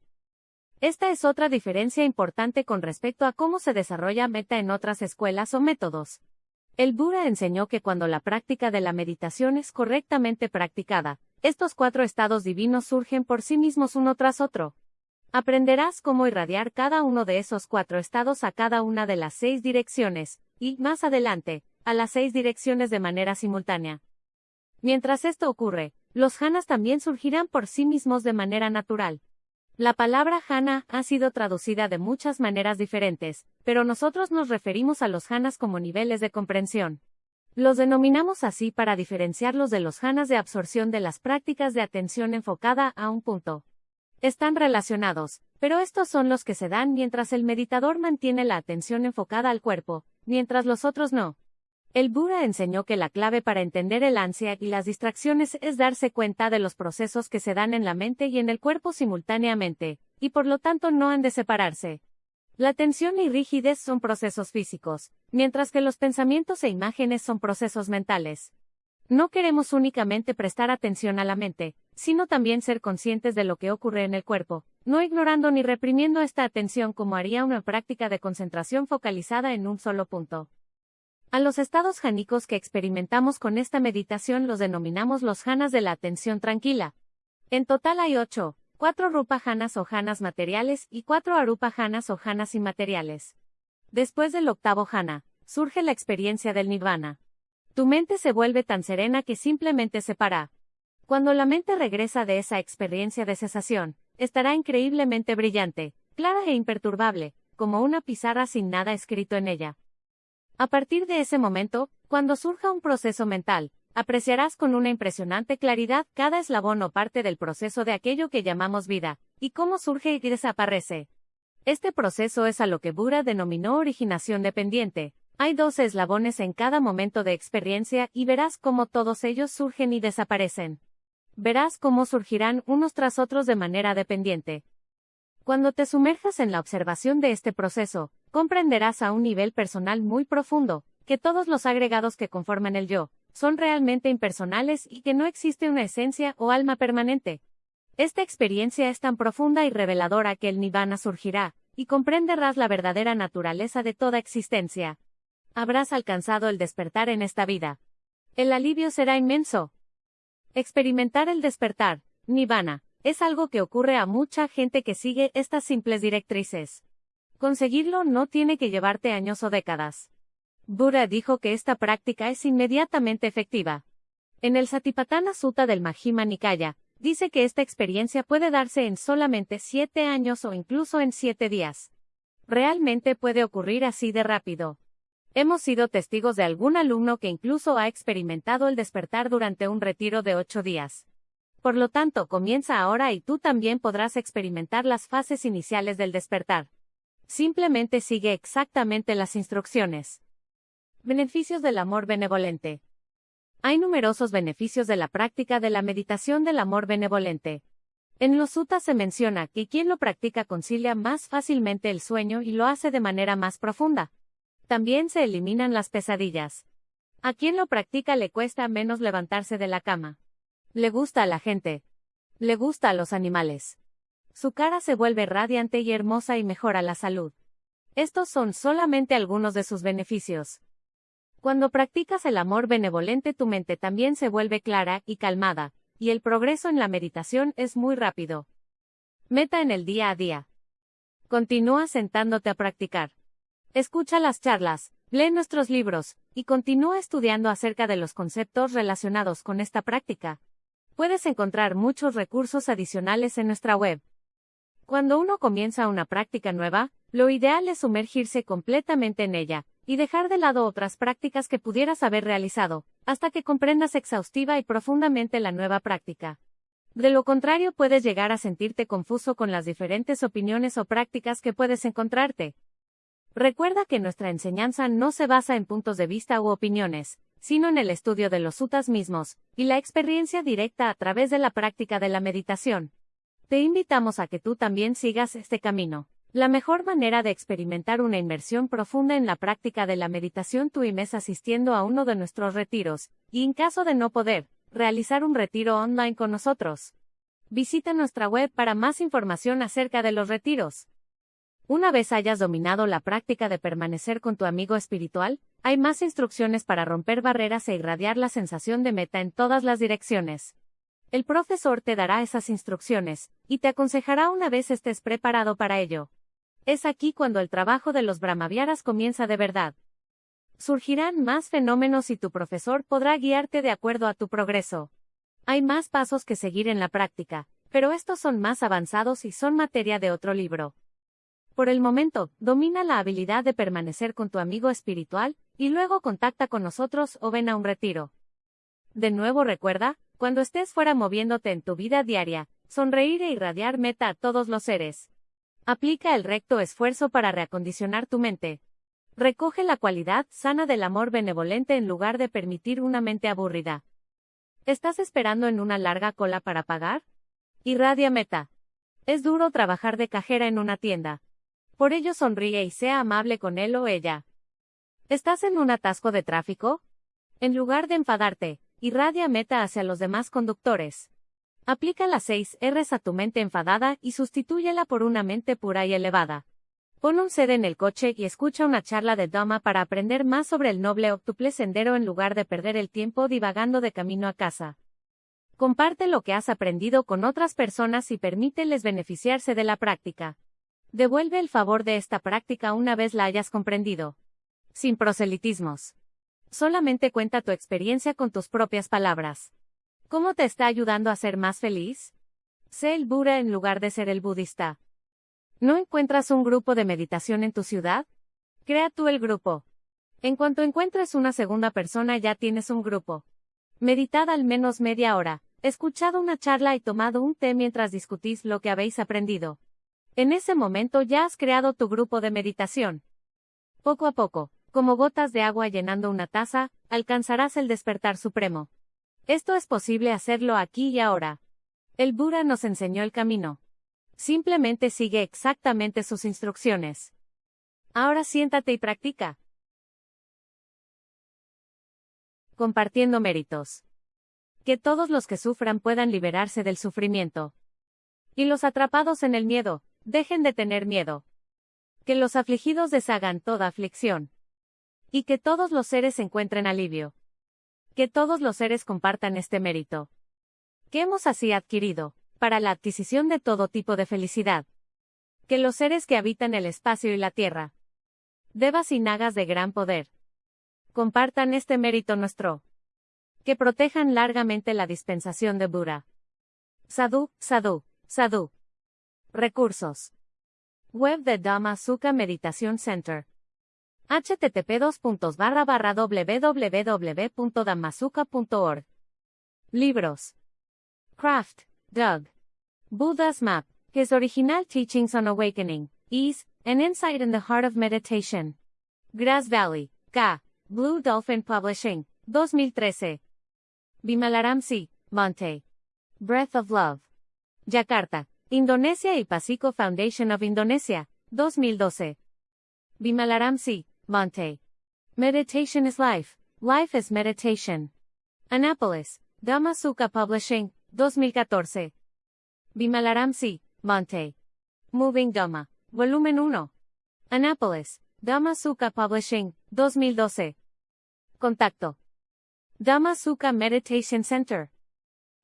Esta es otra diferencia importante con respecto a cómo se desarrolla meta en otras escuelas o métodos. El Buda enseñó que cuando la práctica de la meditación es correctamente practicada, estos cuatro estados divinos surgen por sí mismos uno tras otro. Aprenderás cómo irradiar cada uno de esos cuatro estados a cada una de las seis direcciones, y, más adelante, a las seis direcciones de manera simultánea. Mientras esto ocurre, los jhanas también surgirán por sí mismos de manera natural. La palabra jhana ha sido traducida de muchas maneras diferentes, pero nosotros nos referimos a los jhanas como niveles de comprensión. Los denominamos así para diferenciarlos de los jhanas de absorción de las prácticas de atención enfocada a un punto. Están relacionados, pero estos son los que se dan mientras el meditador mantiene la atención enfocada al cuerpo, mientras los otros no. El Buda enseñó que la clave para entender el ansia y las distracciones es darse cuenta de los procesos que se dan en la mente y en el cuerpo simultáneamente, y por lo tanto no han de separarse. La tensión y rigidez son procesos físicos, mientras que los pensamientos e imágenes son procesos mentales. No queremos únicamente prestar atención a la mente, sino también ser conscientes de lo que ocurre en el cuerpo, no ignorando ni reprimiendo esta atención como haría una práctica de concentración focalizada en un solo punto. A los estados jánicos que experimentamos con esta meditación los denominamos los janas de la atención tranquila. En total hay ocho, cuatro rupa janas o janas materiales y cuatro arupa janas o janas inmateriales. Después del octavo jana, surge la experiencia del nirvana. Tu mente se vuelve tan serena que simplemente se para. Cuando la mente regresa de esa experiencia de cesación, estará increíblemente brillante, clara e imperturbable, como una pizarra sin nada escrito en ella. A partir de ese momento, cuando surja un proceso mental, apreciarás con una impresionante claridad cada eslabón o parte del proceso de aquello que llamamos vida, y cómo surge y desaparece. Este proceso es a lo que Buda denominó originación dependiente. Hay dos eslabones en cada momento de experiencia y verás cómo todos ellos surgen y desaparecen. Verás cómo surgirán unos tras otros de manera dependiente. Cuando te sumerjas en la observación de este proceso, comprenderás a un nivel personal muy profundo, que todos los agregados que conforman el yo, son realmente impersonales y que no existe una esencia o alma permanente. Esta experiencia es tan profunda y reveladora que el nirvana surgirá, y comprenderás la verdadera naturaleza de toda existencia. Habrás alcanzado el despertar en esta vida. El alivio será inmenso. Experimentar el despertar, nirvana, es algo que ocurre a mucha gente que sigue estas simples directrices. Conseguirlo no tiene que llevarte años o décadas. Buda dijo que esta práctica es inmediatamente efectiva. En el Satipatthana Sutta del Majjhima Nikaya, dice que esta experiencia puede darse en solamente siete años o incluso en siete días. Realmente puede ocurrir así de rápido. Hemos sido testigos de algún alumno que incluso ha experimentado el despertar durante un retiro de ocho días. Por lo tanto, comienza ahora y tú también podrás experimentar las fases iniciales del despertar. Simplemente sigue exactamente las instrucciones. Beneficios del amor benevolente. Hay numerosos beneficios de la práctica de la meditación del amor benevolente. En los suttas se menciona que quien lo practica concilia más fácilmente el sueño y lo hace de manera más profunda. También se eliminan las pesadillas. A quien lo practica le cuesta menos levantarse de la cama. Le gusta a la gente. Le gusta a los animales. Su cara se vuelve radiante y hermosa y mejora la salud. Estos son solamente algunos de sus beneficios. Cuando practicas el amor benevolente tu mente también se vuelve clara y calmada, y el progreso en la meditación es muy rápido. Meta en el día a día. Continúa sentándote a practicar. Escucha las charlas, lee nuestros libros, y continúa estudiando acerca de los conceptos relacionados con esta práctica. Puedes encontrar muchos recursos adicionales en nuestra web. Cuando uno comienza una práctica nueva, lo ideal es sumergirse completamente en ella, y dejar de lado otras prácticas que pudieras haber realizado, hasta que comprendas exhaustiva y profundamente la nueva práctica. De lo contrario puedes llegar a sentirte confuso con las diferentes opiniones o prácticas que puedes encontrarte. Recuerda que nuestra enseñanza no se basa en puntos de vista u opiniones, sino en el estudio de los sutas mismos, y la experiencia directa a través de la práctica de la meditación. Te invitamos a que tú también sigas este camino. La mejor manera de experimentar una inmersión profunda en la práctica de la meditación TUIM es asistiendo a uno de nuestros retiros, y en caso de no poder, realizar un retiro online con nosotros. Visita nuestra web para más información acerca de los retiros. Una vez hayas dominado la práctica de permanecer con tu amigo espiritual, hay más instrucciones para romper barreras e irradiar la sensación de meta en todas las direcciones. El profesor te dará esas instrucciones, y te aconsejará una vez estés preparado para ello. Es aquí cuando el trabajo de los brahmaviaras comienza de verdad. Surgirán más fenómenos y tu profesor podrá guiarte de acuerdo a tu progreso. Hay más pasos que seguir en la práctica, pero estos son más avanzados y son materia de otro libro. Por el momento, domina la habilidad de permanecer con tu amigo espiritual, y luego contacta con nosotros o ven a un retiro. De nuevo recuerda, cuando estés fuera moviéndote en tu vida diaria, sonreír e irradiar meta a todos los seres. Aplica el recto esfuerzo para reacondicionar tu mente. Recoge la cualidad sana del amor benevolente en lugar de permitir una mente aburrida. ¿Estás esperando en una larga cola para pagar? Irradia meta. Es duro trabajar de cajera en una tienda. Por ello sonríe y sea amable con él o ella. ¿Estás en un atasco de tráfico? En lugar de enfadarte, irradia meta hacia los demás conductores. Aplica las 6 R's a tu mente enfadada y sustitúyela por una mente pura y elevada. Pon un sed en el coche y escucha una charla de Dama para aprender más sobre el noble octuple sendero en lugar de perder el tiempo divagando de camino a casa. Comparte lo que has aprendido con otras personas y permíteles beneficiarse de la práctica. Devuelve el favor de esta práctica una vez la hayas comprendido. Sin proselitismos. Solamente cuenta tu experiencia con tus propias palabras. ¿Cómo te está ayudando a ser más feliz? Sé el Buda en lugar de ser el budista. ¿No encuentras un grupo de meditación en tu ciudad? Crea tú el grupo. En cuanto encuentres una segunda persona ya tienes un grupo. Meditad al menos media hora, escuchado una charla y tomado un té mientras discutís lo que habéis aprendido. En ese momento ya has creado tu grupo de meditación. Poco a poco, como gotas de agua llenando una taza, alcanzarás el despertar supremo. Esto es posible hacerlo aquí y ahora. El Buda nos enseñó el camino. Simplemente sigue exactamente sus instrucciones. Ahora siéntate y practica. Compartiendo méritos. Que todos los que sufran puedan liberarse del sufrimiento. Y los atrapados en el miedo, dejen de tener miedo. Que los afligidos deshagan toda aflicción. Y que todos los seres encuentren alivio. Que todos los seres compartan este mérito. Que hemos así adquirido, para la adquisición de todo tipo de felicidad. Que los seres que habitan el espacio y la tierra, devas y nagas de gran poder, compartan este mérito nuestro. Que protejan largamente la dispensación de Bura. Sadhu, Sadhu, Sadhu. Recursos. Web de Dhamma Sukha Meditation Center http www.damasuka.org. Libros. Craft, Doug. Buddha's Map, His Original Teachings on Awakening, Ease, and Insight in the Heart of Meditation. Grass Valley, K. Blue Dolphin Publishing, 2013. Bimalaramsi, Monte. Breath of Love. Jakarta, Indonesia y Pasico Foundation of Indonesia, 2012. Bimalaramsi, Monte. Meditation is life. Life is meditation. Anápolis, Dhamma Sukha Publishing, 2014. Bimalaramsi, Monte. Moving Dhamma, Volumen 1. Anápolis, Dhamma Sukha Publishing, 2012. Contacto. Dhamma Sukha Meditation Center.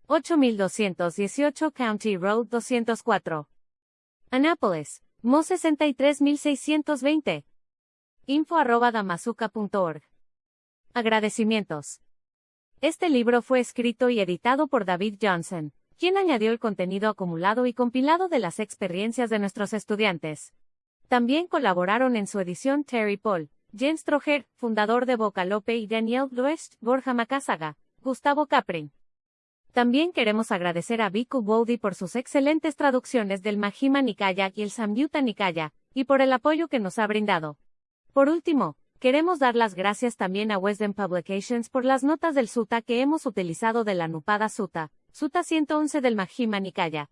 8218 County Road 204. Anápolis, Mo 63620. Info arroba damazuca.org. Agradecimientos. Este libro fue escrito y editado por David Johnson, quien añadió el contenido acumulado y compilado de las experiencias de nuestros estudiantes. También colaboraron en su edición Terry Paul, Jens Trojer, fundador de Vocalope y Daniel Luest, Borja Macasaga, Gustavo Caprin. También queremos agradecer a Viku Bodhi por sus excelentes traducciones del Mahima Nikaya y el Samyutta Nikaya, y por el apoyo que nos ha brindado. Por último, queremos dar las gracias también a Wisdom Publications por las notas del Sutta que hemos utilizado de la Nupada Sutta, Sutta 111 del Majjhima Nikaya,